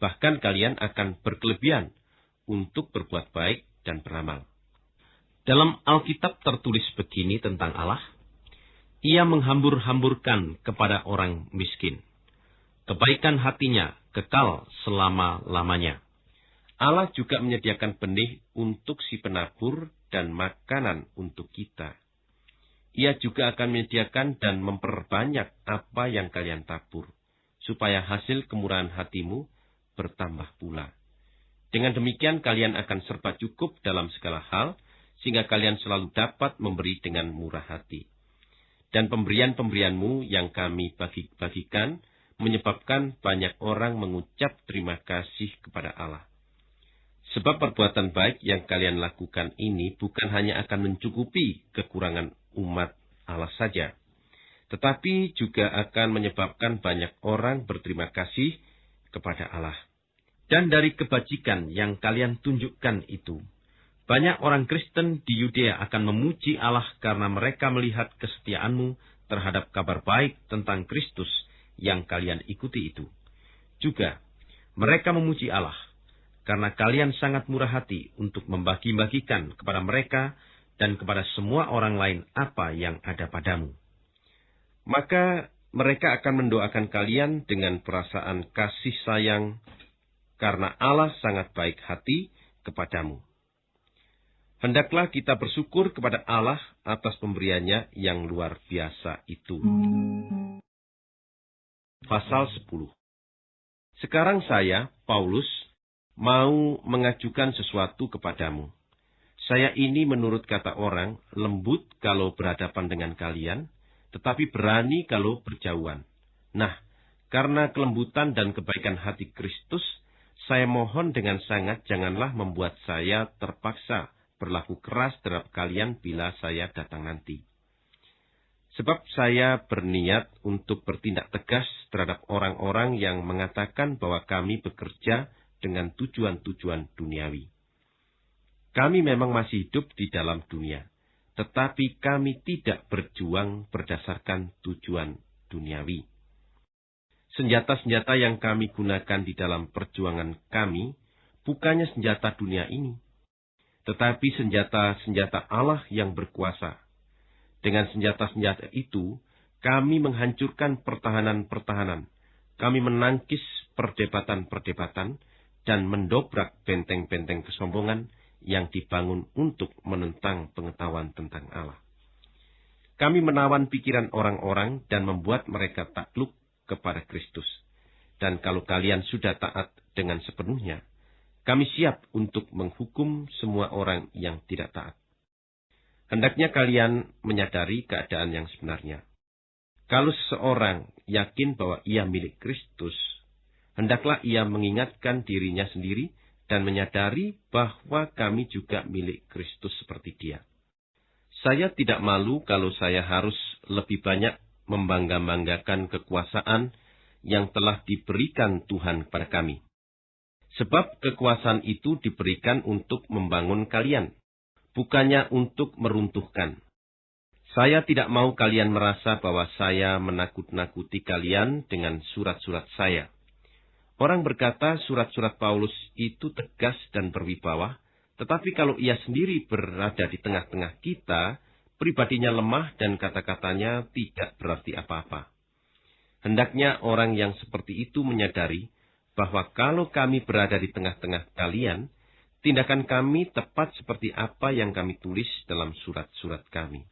Bahkan kalian akan berkelebihan untuk berbuat baik dan beramal. Dalam Alkitab tertulis begini tentang Allah, ia menghambur-hamburkan kepada orang miskin. Kebaikan hatinya kekal selama-lamanya. Allah juga menyediakan benih untuk si penabur dan makanan untuk kita. Ia juga akan menyediakan dan memperbanyak apa yang kalian tabur, supaya hasil kemurahan hatimu bertambah pula. Dengan demikian kalian akan serba cukup dalam segala hal, sehingga kalian selalu dapat memberi dengan murah hati. Dan pemberian-pemberianmu yang kami bagi-bagikan menyebabkan banyak orang mengucap terima kasih kepada Allah. Sebab perbuatan baik yang kalian lakukan ini bukan hanya akan mencukupi kekurangan umat Allah saja, tetapi juga akan menyebabkan banyak orang berterima kasih kepada Allah. Dan dari kebajikan yang kalian tunjukkan itu, banyak orang Kristen di Yudea akan memuji Allah karena mereka melihat kesetiaanmu terhadap kabar baik tentang Kristus yang kalian ikuti itu. Juga, mereka memuji Allah karena kalian sangat murah hati untuk membagi-bagikan kepada mereka dan kepada semua orang lain apa yang ada padamu. Maka mereka akan mendoakan kalian dengan perasaan kasih sayang, karena Allah sangat baik hati kepadamu. Hendaklah kita bersyukur kepada Allah atas pemberiannya yang luar biasa itu. Pasal 10 Sekarang saya, Paulus, mau mengajukan sesuatu kepadamu. Saya ini menurut kata orang lembut kalau berhadapan dengan kalian, tetapi berani kalau berjauhan. Nah, karena kelembutan dan kebaikan hati Kristus, saya mohon dengan sangat janganlah membuat saya terpaksa berlaku keras terhadap kalian bila saya datang nanti. Sebab saya berniat untuk bertindak tegas terhadap orang-orang yang mengatakan bahwa kami bekerja dengan tujuan-tujuan duniawi. Kami memang masih hidup di dalam dunia, tetapi kami tidak berjuang berdasarkan tujuan duniawi. Senjata-senjata yang kami gunakan di dalam perjuangan kami bukannya senjata dunia ini, tetapi senjata-senjata Allah yang berkuasa. Dengan senjata-senjata itu, kami menghancurkan pertahanan-pertahanan, kami menangkis perdebatan-perdebatan, dan mendobrak benteng-benteng kesombongan yang dibangun untuk menentang pengetahuan tentang Allah. Kami menawan pikiran orang-orang dan membuat mereka takluk kepada Kristus. Dan kalau kalian sudah taat dengan sepenuhnya, kami siap untuk menghukum semua orang yang tidak taat. Hendaknya kalian menyadari keadaan yang sebenarnya. Kalau seseorang yakin bahwa ia milik Kristus, hendaklah ia mengingatkan dirinya sendiri dan menyadari bahwa kami juga milik Kristus seperti dia. Saya tidak malu kalau saya harus lebih banyak membangga-banggakan kekuasaan yang telah diberikan Tuhan kepada kami. Sebab kekuasaan itu diberikan untuk membangun kalian, bukannya untuk meruntuhkan. Saya tidak mau kalian merasa bahwa saya menakut-nakuti kalian dengan surat-surat saya. Orang berkata surat-surat Paulus itu tegas dan berwibawa, tetapi kalau ia sendiri berada di tengah-tengah kita, pribadinya lemah dan kata-katanya tidak berarti apa-apa. Hendaknya orang yang seperti itu menyadari bahwa kalau kami berada di tengah-tengah kalian, tindakan kami tepat seperti apa yang kami tulis dalam surat-surat kami.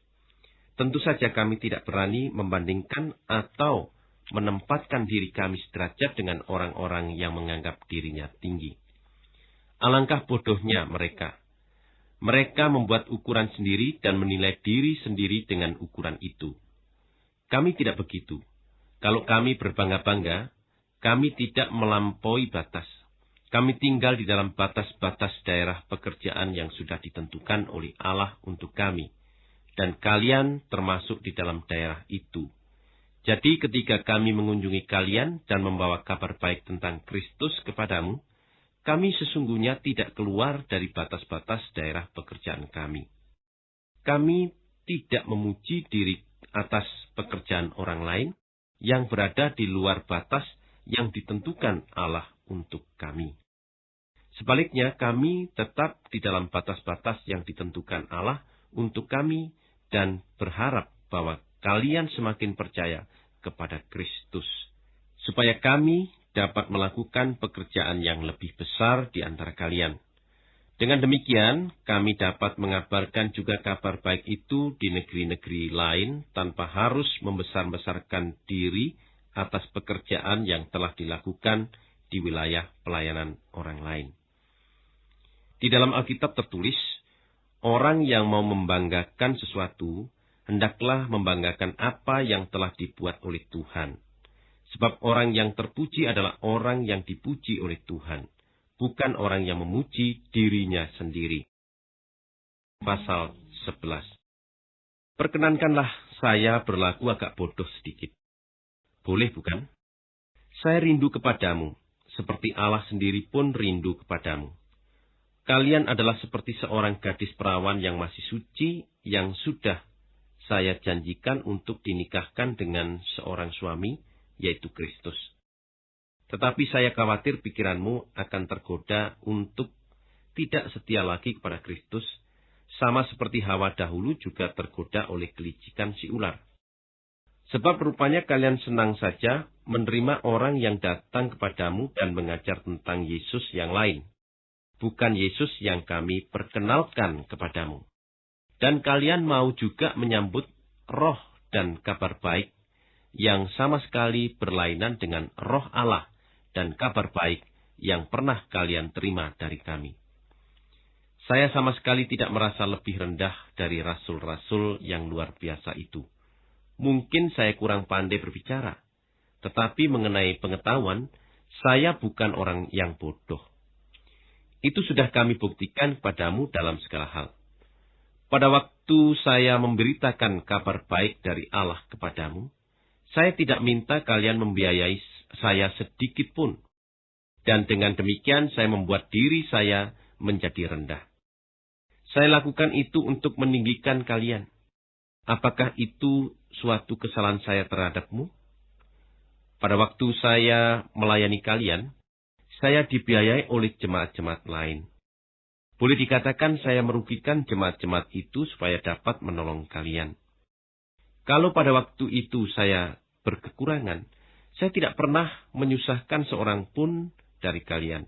Tentu saja kami tidak berani membandingkan atau menempatkan diri kami sederajat dengan orang-orang yang menganggap dirinya tinggi. Alangkah bodohnya mereka. Mereka membuat ukuran sendiri dan menilai diri sendiri dengan ukuran itu. Kami tidak begitu. Kalau kami berbangga-bangga, kami tidak melampaui batas. Kami tinggal di dalam batas-batas daerah pekerjaan yang sudah ditentukan oleh Allah untuk kami. Dan kalian termasuk di dalam daerah itu. Jadi ketika kami mengunjungi kalian dan membawa kabar baik tentang Kristus kepadamu, kami sesungguhnya tidak keluar dari batas-batas daerah pekerjaan kami. Kami tidak memuji diri atas pekerjaan orang lain yang berada di luar batas yang ditentukan Allah untuk kami. Sebaliknya, kami tetap di dalam batas-batas yang ditentukan Allah untuk kami dan berharap bahwa kalian semakin percaya kepada Kristus, supaya kami dapat melakukan pekerjaan yang lebih besar di antara kalian. Dengan demikian, kami dapat mengabarkan juga kabar baik itu di negeri-negeri lain tanpa harus membesar-besarkan diri atas pekerjaan yang telah dilakukan di wilayah pelayanan orang lain. Di dalam Alkitab tertulis, orang yang mau membanggakan sesuatu, hendaklah membanggakan apa yang telah dibuat oleh Tuhan. Sebab orang yang terpuji adalah orang yang dipuji oleh Tuhan bukan orang yang memuji dirinya sendiri. Pasal 11 Perkenankanlah saya berlaku agak bodoh sedikit. Boleh bukan? Saya rindu kepadamu, seperti Allah sendiri pun rindu kepadamu. Kalian adalah seperti seorang gadis perawan yang masih suci, yang sudah saya janjikan untuk dinikahkan dengan seorang suami, yaitu Kristus. Tetapi saya khawatir pikiranmu akan tergoda untuk tidak setia lagi kepada Kristus, sama seperti Hawa dahulu juga tergoda oleh kelicikan si ular. Sebab rupanya kalian senang saja menerima orang yang datang kepadamu dan mengajar tentang Yesus yang lain, bukan Yesus yang kami perkenalkan kepadamu. Dan kalian mau juga menyambut roh dan kabar baik yang sama sekali berlainan dengan roh Allah dan kabar baik yang pernah kalian terima dari kami. Saya sama sekali tidak merasa lebih rendah dari rasul-rasul yang luar biasa itu. Mungkin saya kurang pandai berbicara, tetapi mengenai pengetahuan, saya bukan orang yang bodoh. Itu sudah kami buktikan kepadamu dalam segala hal. Pada waktu saya memberitakan kabar baik dari Allah kepadamu, saya tidak minta kalian membiayai saya sedikit pun. Dan dengan demikian saya membuat diri saya menjadi rendah. Saya lakukan itu untuk meninggikan kalian. Apakah itu suatu kesalahan saya terhadapmu? Pada waktu saya melayani kalian, saya dibiayai oleh jemaat-jemaat lain. Boleh dikatakan saya merugikan jemaat-jemaat itu supaya dapat menolong kalian. Kalau pada waktu itu saya berkekurangan, saya tidak pernah menyusahkan seorang pun dari kalian.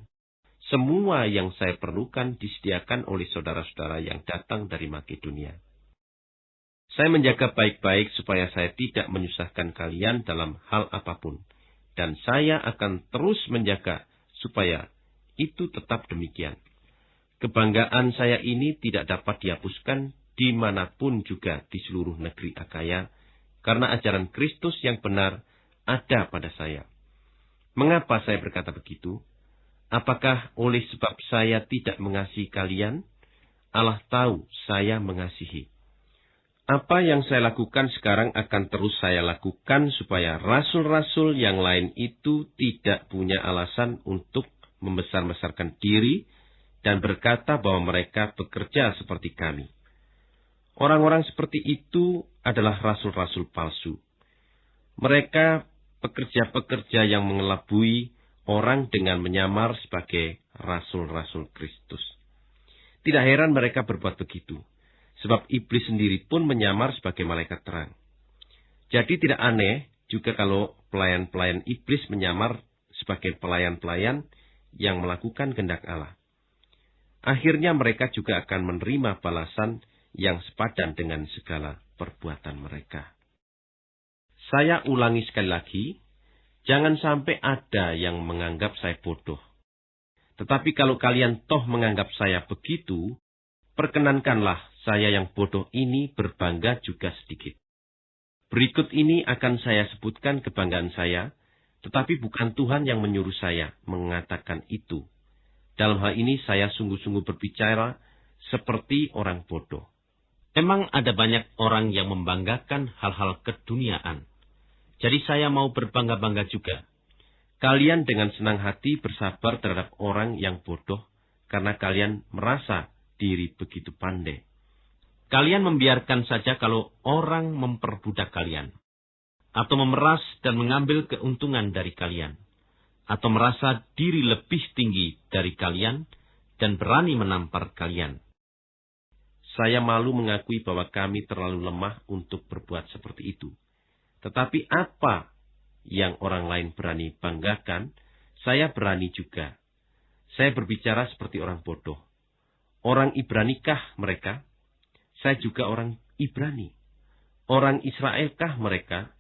Semua yang saya perlukan disediakan oleh saudara-saudara yang datang dari Makedonia. Saya menjaga baik-baik supaya saya tidak menyusahkan kalian dalam hal apa pun. Dan saya akan terus menjaga supaya itu tetap demikian. Kebanggaan saya ini tidak dapat dihapuskan di mana pun juga di seluruh negeri Akaya, karena ajaran Kristus yang benar ada pada saya. Mengapa saya berkata begitu? Apakah oleh sebab saya tidak mengasihi kalian? Allah tahu saya mengasihi. Apa yang saya lakukan sekarang akan terus saya lakukan supaya rasul-rasul yang lain itu tidak punya alasan untuk membesar-besarkan diri dan berkata bahwa mereka bekerja seperti kami. Orang-orang seperti itu adalah rasul-rasul palsu. Mereka pekerja-pekerja yang mengelabui orang dengan menyamar sebagai rasul-rasul Kristus. Tidak heran mereka berbuat begitu, sebab iblis sendiri pun menyamar sebagai malaikat terang. Jadi tidak aneh juga kalau pelayan-pelayan iblis menyamar sebagai pelayan-pelayan yang melakukan kehendak Allah. Akhirnya mereka juga akan menerima balasan yang sepadan dengan segala perbuatan mereka. Saya ulangi sekali lagi, jangan sampai ada yang menganggap saya bodoh. Tetapi kalau kalian toh menganggap saya begitu, perkenankanlah saya yang bodoh ini berbangga juga sedikit. Berikut ini akan saya sebutkan kebanggaan saya, tetapi bukan Tuhan yang menyuruh saya mengatakan itu. Dalam hal ini saya sungguh-sungguh berbicara seperti orang bodoh. Memang ada banyak orang yang membanggakan hal-hal keduniaan. Jadi saya mau berbangga-bangga juga. Kalian dengan senang hati bersabar terhadap orang yang bodoh, karena kalian merasa diri begitu pandai. Kalian membiarkan saja kalau orang memperbudak kalian, atau memeras dan mengambil keuntungan dari kalian, atau merasa diri lebih tinggi dari kalian dan berani menampar kalian. Saya malu mengakui bahwa kami terlalu lemah untuk berbuat seperti itu. Tetapi apa yang orang lain berani banggakan, saya berani juga. Saya berbicara seperti orang bodoh. Orang Ibranikah mereka? Saya juga orang Ibrani. Orang Israelkah mereka?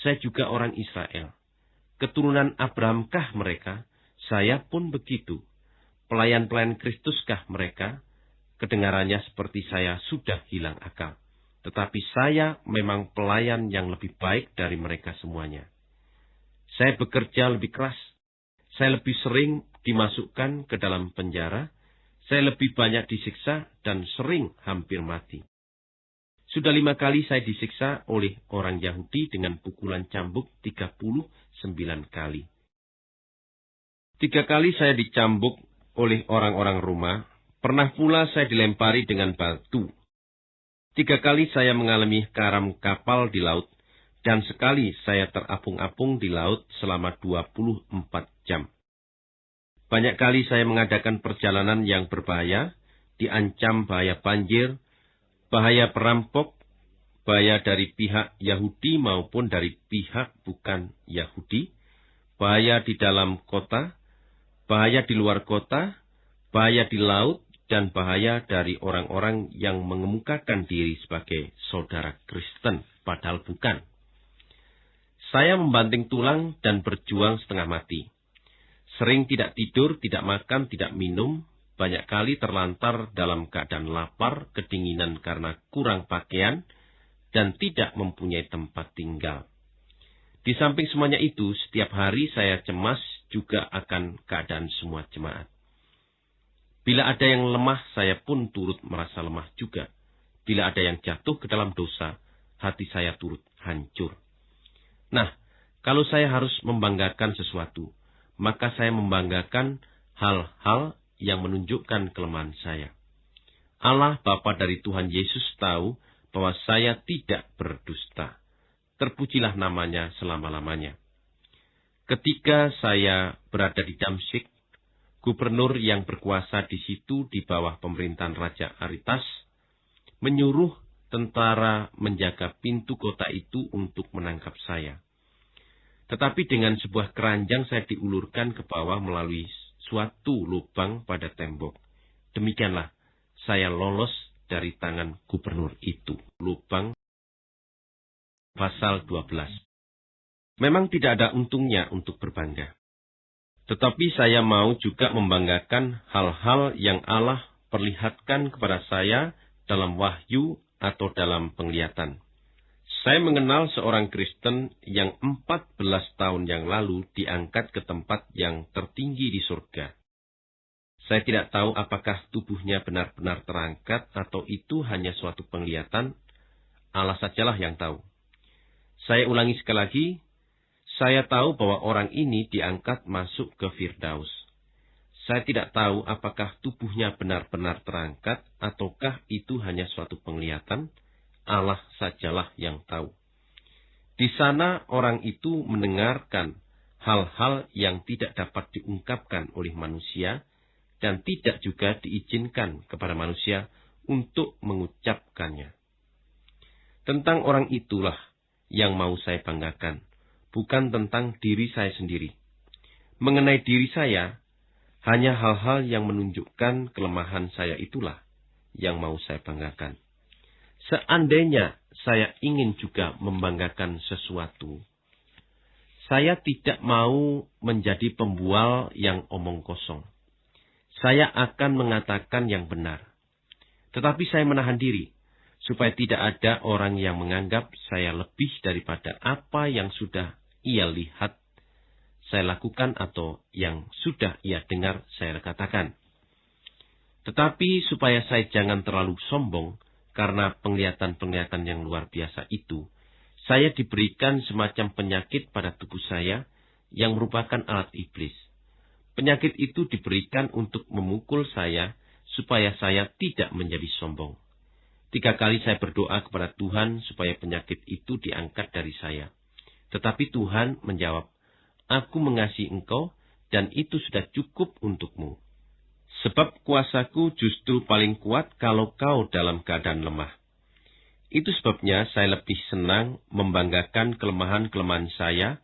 Saya juga orang Israel. Keturunan Abrahamkah mereka? Saya pun begitu. Pelayan-pelayan Kristuskah mereka? Kedengarannya seperti saya sudah hilang akal. Tetapi saya memang pelayan yang lebih baik dari mereka semuanya. Saya bekerja lebih keras. Saya lebih sering dimasukkan ke dalam penjara saya lebih banyak disiksa dan sering hampir mati. Sudah lima kali saya disiksa oleh orang Yahudi dengan pukulan cambuk 39 kali. Tiga kali saya dicambuk oleh orang-orang rumah, pernah pula saya dilempari dengan batu. Tiga kali saya mengalami karam kapal di laut, dan sekali saya terapung-apung di laut selama 24 jam. Banyak kali saya mengadakan perjalanan yang berbahaya, diancam bahaya banjir, bahaya perampok, bahaya dari pihak Yahudi maupun dari pihak bukan Yahudi, bahaya di dalam kota, bahaya di luar kota, bahaya di laut, dan bahaya dari orang-orang yang mengemukakan diri sebagai saudara Kristen, padahal bukan. Saya membanting tulang dan berjuang setengah mati. Sering tidak tidur, tidak makan, tidak minum, banyak kali terlantar dalam keadaan lapar, kedinginan karena kurang pakaian, dan tidak mempunyai tempat tinggal. Di samping semuanya itu, setiap hari saya cemas juga akan keadaan semua jemaat. Bila ada yang lemah, saya pun turut merasa lemah juga. Bila ada yang jatuh ke dalam dosa, hati saya turut hancur. Nah, kalau saya harus membanggakan sesuatu, maka saya membanggakan hal-hal yang menunjukkan kelemahan saya. Allah Bapa dari Tuhan Yesus tahu bahwa saya tidak berdusta. Terpujilah namanya selama-lamanya. Ketika saya berada di Damsik, gubernur yang berkuasa di situ di bawah pemerintahan Raja Aritas menyuruh tentara menjaga pintu kota itu untuk menangkap saya. Tetapi dengan sebuah keranjang saya diulurkan ke bawah melalui suatu lubang pada tembok. Demikianlah saya lolos dari tangan gubernur itu. Lubang pasal 12. Memang tidak ada untungnya untuk berbangga. Tetapi saya mau juga membanggakan hal-hal yang Allah perlihatkan kepada saya dalam wahyu atau dalam penglihatan. Saya mengenal seorang Kristen yang 14 tahun yang lalu diangkat ke tempat yang tertinggi di surga. Saya tidak tahu apakah tubuhnya benar-benar terangkat atau itu hanya suatu penglihatan. Allah sajalah yang tahu. Saya ulangi sekali lagi, saya tahu bahwa orang ini diangkat masuk ke Firdaus. Saya tidak tahu apakah tubuhnya benar-benar terangkat ataukah itu hanya suatu penglihatan Allah sajalah yang tahu. Di sana orang itu mendengarkan hal-hal yang tidak dapat diungkapkan oleh manusia dan tidak juga diizinkan kepada manusia untuk mengucapkannya. Tentang orang itulah yang mau saya banggakan, bukan tentang diri saya sendiri. Mengenai diri saya, hanya hal-hal yang menunjukkan kelemahan saya itulah yang mau saya banggakan. Seandainya saya ingin juga membanggakan sesuatu, saya tidak mau menjadi pembual yang omong kosong. Saya akan mengatakan yang benar. Tetapi saya menahan diri, supaya tidak ada orang yang menganggap saya lebih daripada apa yang sudah ia lihat saya lakukan atau yang sudah ia dengar saya katakan. Tetapi supaya saya jangan terlalu sombong, karena penglihatan-penglihatan yang luar biasa itu, saya diberikan semacam penyakit pada tubuh saya yang merupakan alat iblis. Penyakit itu diberikan untuk memukul saya supaya saya tidak menjadi sombong. Tiga kali saya berdoa kepada Tuhan supaya penyakit itu diangkat dari saya. Tetapi Tuhan menjawab, Aku mengasihi engkau, dan itu sudah cukup untukmu. Sebab kuasaku justru paling kuat kalau kau dalam keadaan lemah. Itu sebabnya saya lebih senang membanggakan kelemahan-kelemahan saya,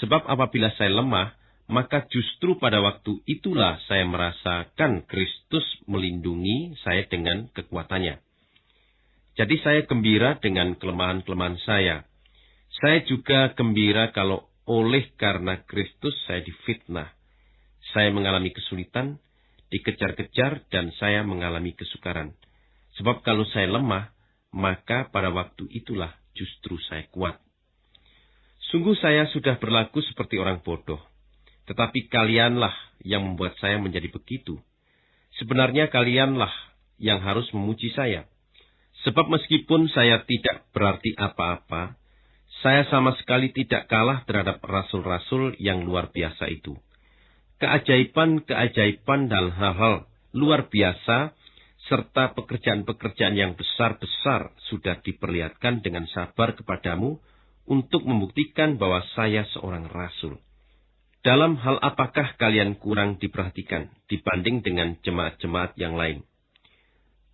sebab apabila saya lemah, maka justru pada waktu itulah saya merasakan Kristus melindungi saya dengan kekuatannya. Jadi saya gembira dengan kelemahan-kelemahan saya. Saya juga gembira kalau oleh karena Kristus saya difitnah. Saya mengalami kesulitan, dikejar-kejar, dan saya mengalami kesukaran. Sebab kalau saya lemah, maka pada waktu itulah justru saya kuat. Sungguh saya sudah berlaku seperti orang bodoh. Tetapi kalianlah yang membuat saya menjadi begitu. Sebenarnya kalianlah yang harus memuji saya. Sebab meskipun saya tidak berarti apa-apa, saya sama sekali tidak kalah terhadap rasul-rasul yang luar biasa itu. Keajaiban-keajaiban dan hal-hal luar biasa serta pekerjaan-pekerjaan yang besar-besar sudah diperlihatkan dengan sabar kepadamu untuk membuktikan bahwa saya seorang rasul. Dalam hal apakah kalian kurang diperhatikan dibanding dengan jemaat-jemaat yang lain?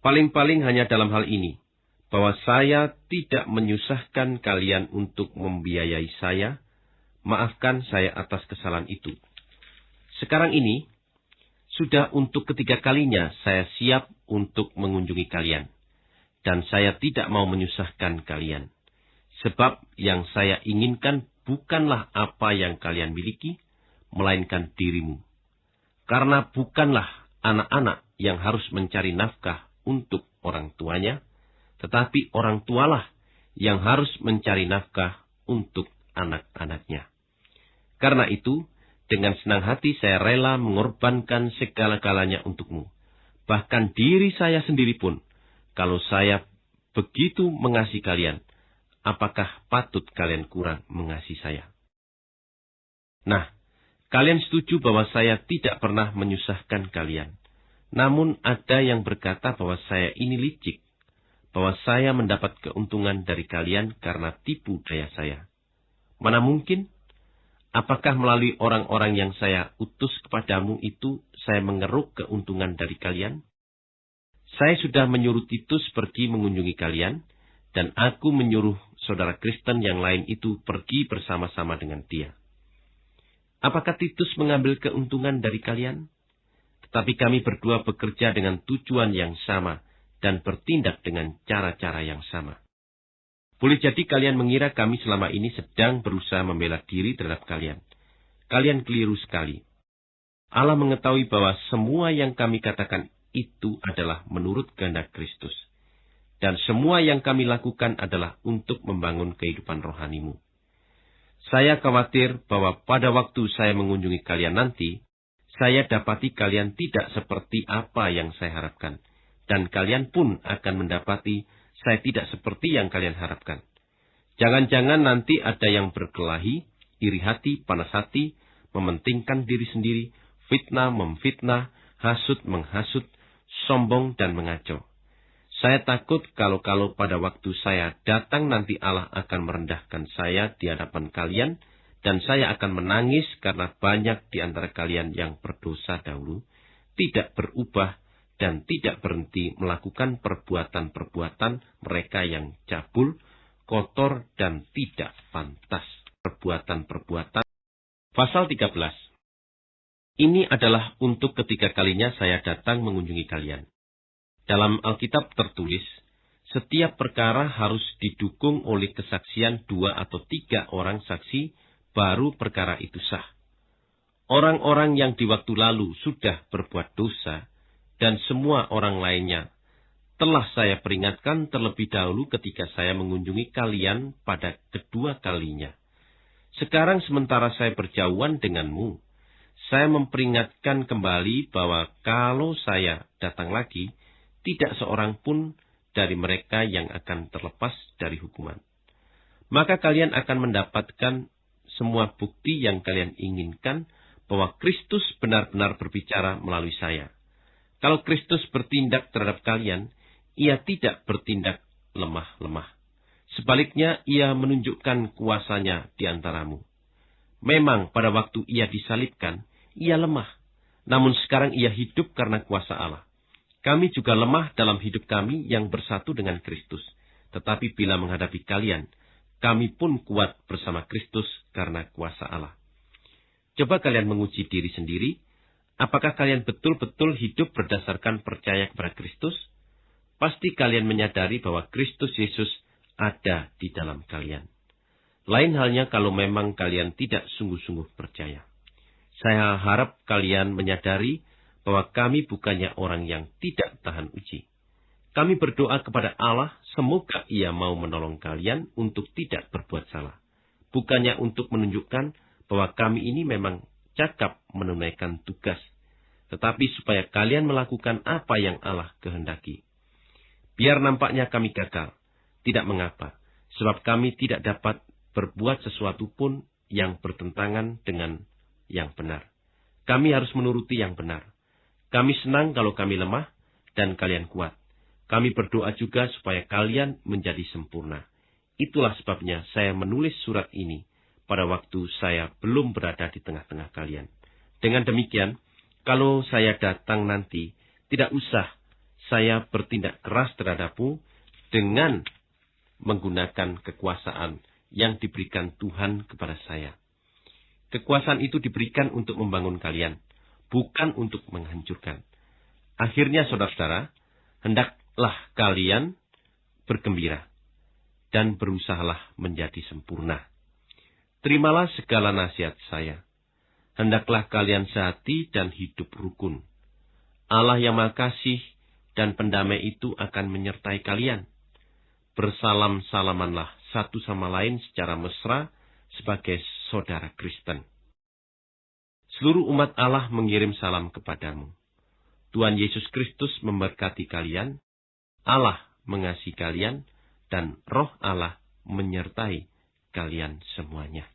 Paling-paling hanya dalam hal ini, bahwa saya tidak menyusahkan kalian untuk membiayai saya, maafkan saya atas kesalahan itu. Sekarang ini, sudah untuk ketiga kalinya saya siap untuk mengunjungi kalian. Dan saya tidak mau menyusahkan kalian. Sebab yang saya inginkan bukanlah apa yang kalian miliki, melainkan dirimu. Karena bukanlah anak-anak yang harus mencari nafkah untuk orang tuanya, tetapi orang tualah yang harus mencari nafkah untuk anak-anaknya. Karena itu, dengan senang hati saya rela mengorbankan segala-galanya untukmu. Bahkan diri saya sendiri pun, kalau saya begitu mengasihi kalian, apakah patut kalian kurang mengasihi saya? Nah, kalian setuju bahwa saya tidak pernah menyusahkan kalian. Namun ada yang berkata bahwa saya ini licik, bahwa saya mendapat keuntungan dari kalian karena tipu daya saya. Mana mungkin? Apakah melalui orang-orang yang saya utus kepadamu itu saya mengeruk keuntungan dari kalian? Saya sudah menyuruh Titus pergi mengunjungi kalian, dan aku menyuruh saudara Kristen yang lain itu pergi bersama-sama dengan dia. Apakah Titus mengambil keuntungan dari kalian? Tetapi kami berdua bekerja dengan tujuan yang sama dan bertindak dengan cara-cara yang sama. Boleh jadi kalian mengira kami selama ini sedang berusaha membela diri terhadap kalian. Kalian keliru sekali. Allah mengetahui bahwa semua yang kami katakan itu adalah menurut kehendak Kristus. Dan semua yang kami lakukan adalah untuk membangun kehidupan rohanimu. Saya khawatir bahwa pada waktu saya mengunjungi kalian nanti, saya dapati kalian tidak seperti apa yang saya harapkan, dan kalian pun akan mendapati saya tidak seperti yang kalian harapkan. Jangan-jangan nanti ada yang berkelahi, iri hati, panas hati, mementingkan diri sendiri, fitnah memfitnah, hasut menghasut, sombong dan mengacau. Saya takut kalau-kalau pada waktu saya datang nanti Allah akan merendahkan saya di hadapan kalian, dan saya akan menangis karena banyak di antara kalian yang berdosa dahulu, tidak berubah dan tidak berhenti melakukan perbuatan-perbuatan mereka yang cabul, kotor, dan tidak pantas. Perbuatan-perbuatan. Pasal 13. Ini adalah untuk ketiga kalinya saya datang mengunjungi kalian. Dalam Alkitab tertulis, setiap perkara harus didukung oleh kesaksian dua atau tiga orang saksi baru perkara itu sah. Orang-orang yang di waktu lalu sudah berbuat dosa, dan semua orang lainnya, telah saya peringatkan terlebih dahulu ketika saya mengunjungi kalian pada kedua kalinya. Sekarang sementara saya berjauhan denganmu, saya memperingatkan kembali bahwa kalau saya datang lagi, tidak seorang pun dari mereka yang akan terlepas dari hukuman. Maka kalian akan mendapatkan semua bukti yang kalian inginkan bahwa Kristus benar-benar berbicara melalui saya. Kalau Kristus bertindak terhadap kalian, ia tidak bertindak lemah-lemah. Sebaliknya, ia menunjukkan kuasanya di antaramu. Memang pada waktu ia disalibkan, ia lemah. Namun sekarang ia hidup karena kuasa Allah. Kami juga lemah dalam hidup kami yang bersatu dengan Kristus. Tetapi bila menghadapi kalian, kami pun kuat bersama Kristus karena kuasa Allah. Coba kalian menguji diri sendiri, apakah kalian betul-betul hidup berdasarkan percaya kepada Kristus? Pasti kalian menyadari bahwa Kristus Yesus ada di dalam kalian. Lain halnya kalau memang kalian tidak sungguh-sungguh percaya. Saya harap kalian menyadari bahwa kami bukannya orang yang tidak tahan uji. Kami berdoa kepada Allah, semoga Ia mau menolong kalian untuk tidak berbuat salah. Bukannya untuk menunjukkan bahwa kami ini memang cakap menunaikan tugas, tetapi supaya kalian melakukan apa yang Allah kehendaki. Biar nampaknya kami gagal, tidak mengapa, sebab kami tidak dapat berbuat sesuatu pun yang bertentangan dengan yang benar. Kami harus menuruti yang benar. Kami senang kalau kami lemah dan kalian kuat. Kami berdoa juga supaya kalian menjadi sempurna. Itulah sebabnya saya menulis surat ini pada waktu saya belum berada di tengah-tengah kalian. Dengan demikian, kalau saya datang nanti, tidak usah saya bertindak keras terhadapmu dengan menggunakan kekuasaan yang diberikan Tuhan kepada saya. Kekuasaan itu diberikan untuk membangun kalian, bukan untuk menghancurkan. Akhirnya, saudara-saudara, hendaklah kalian bergembira dan berusahalah menjadi sempurna. Terimalah segala nasihat saya. Hendaklah kalian sehati dan hidup rukun. Allah yang makasih dan pendamai itu akan menyertai kalian bersalam-salamanlah satu sama lain secara mesra sebagai saudara Kristen. Seluruh umat Allah mengirim salam kepadamu. Tuhan Yesus Kristus memberkati kalian, Allah mengasihi kalian, dan roh Allah menyertai kalian semuanya.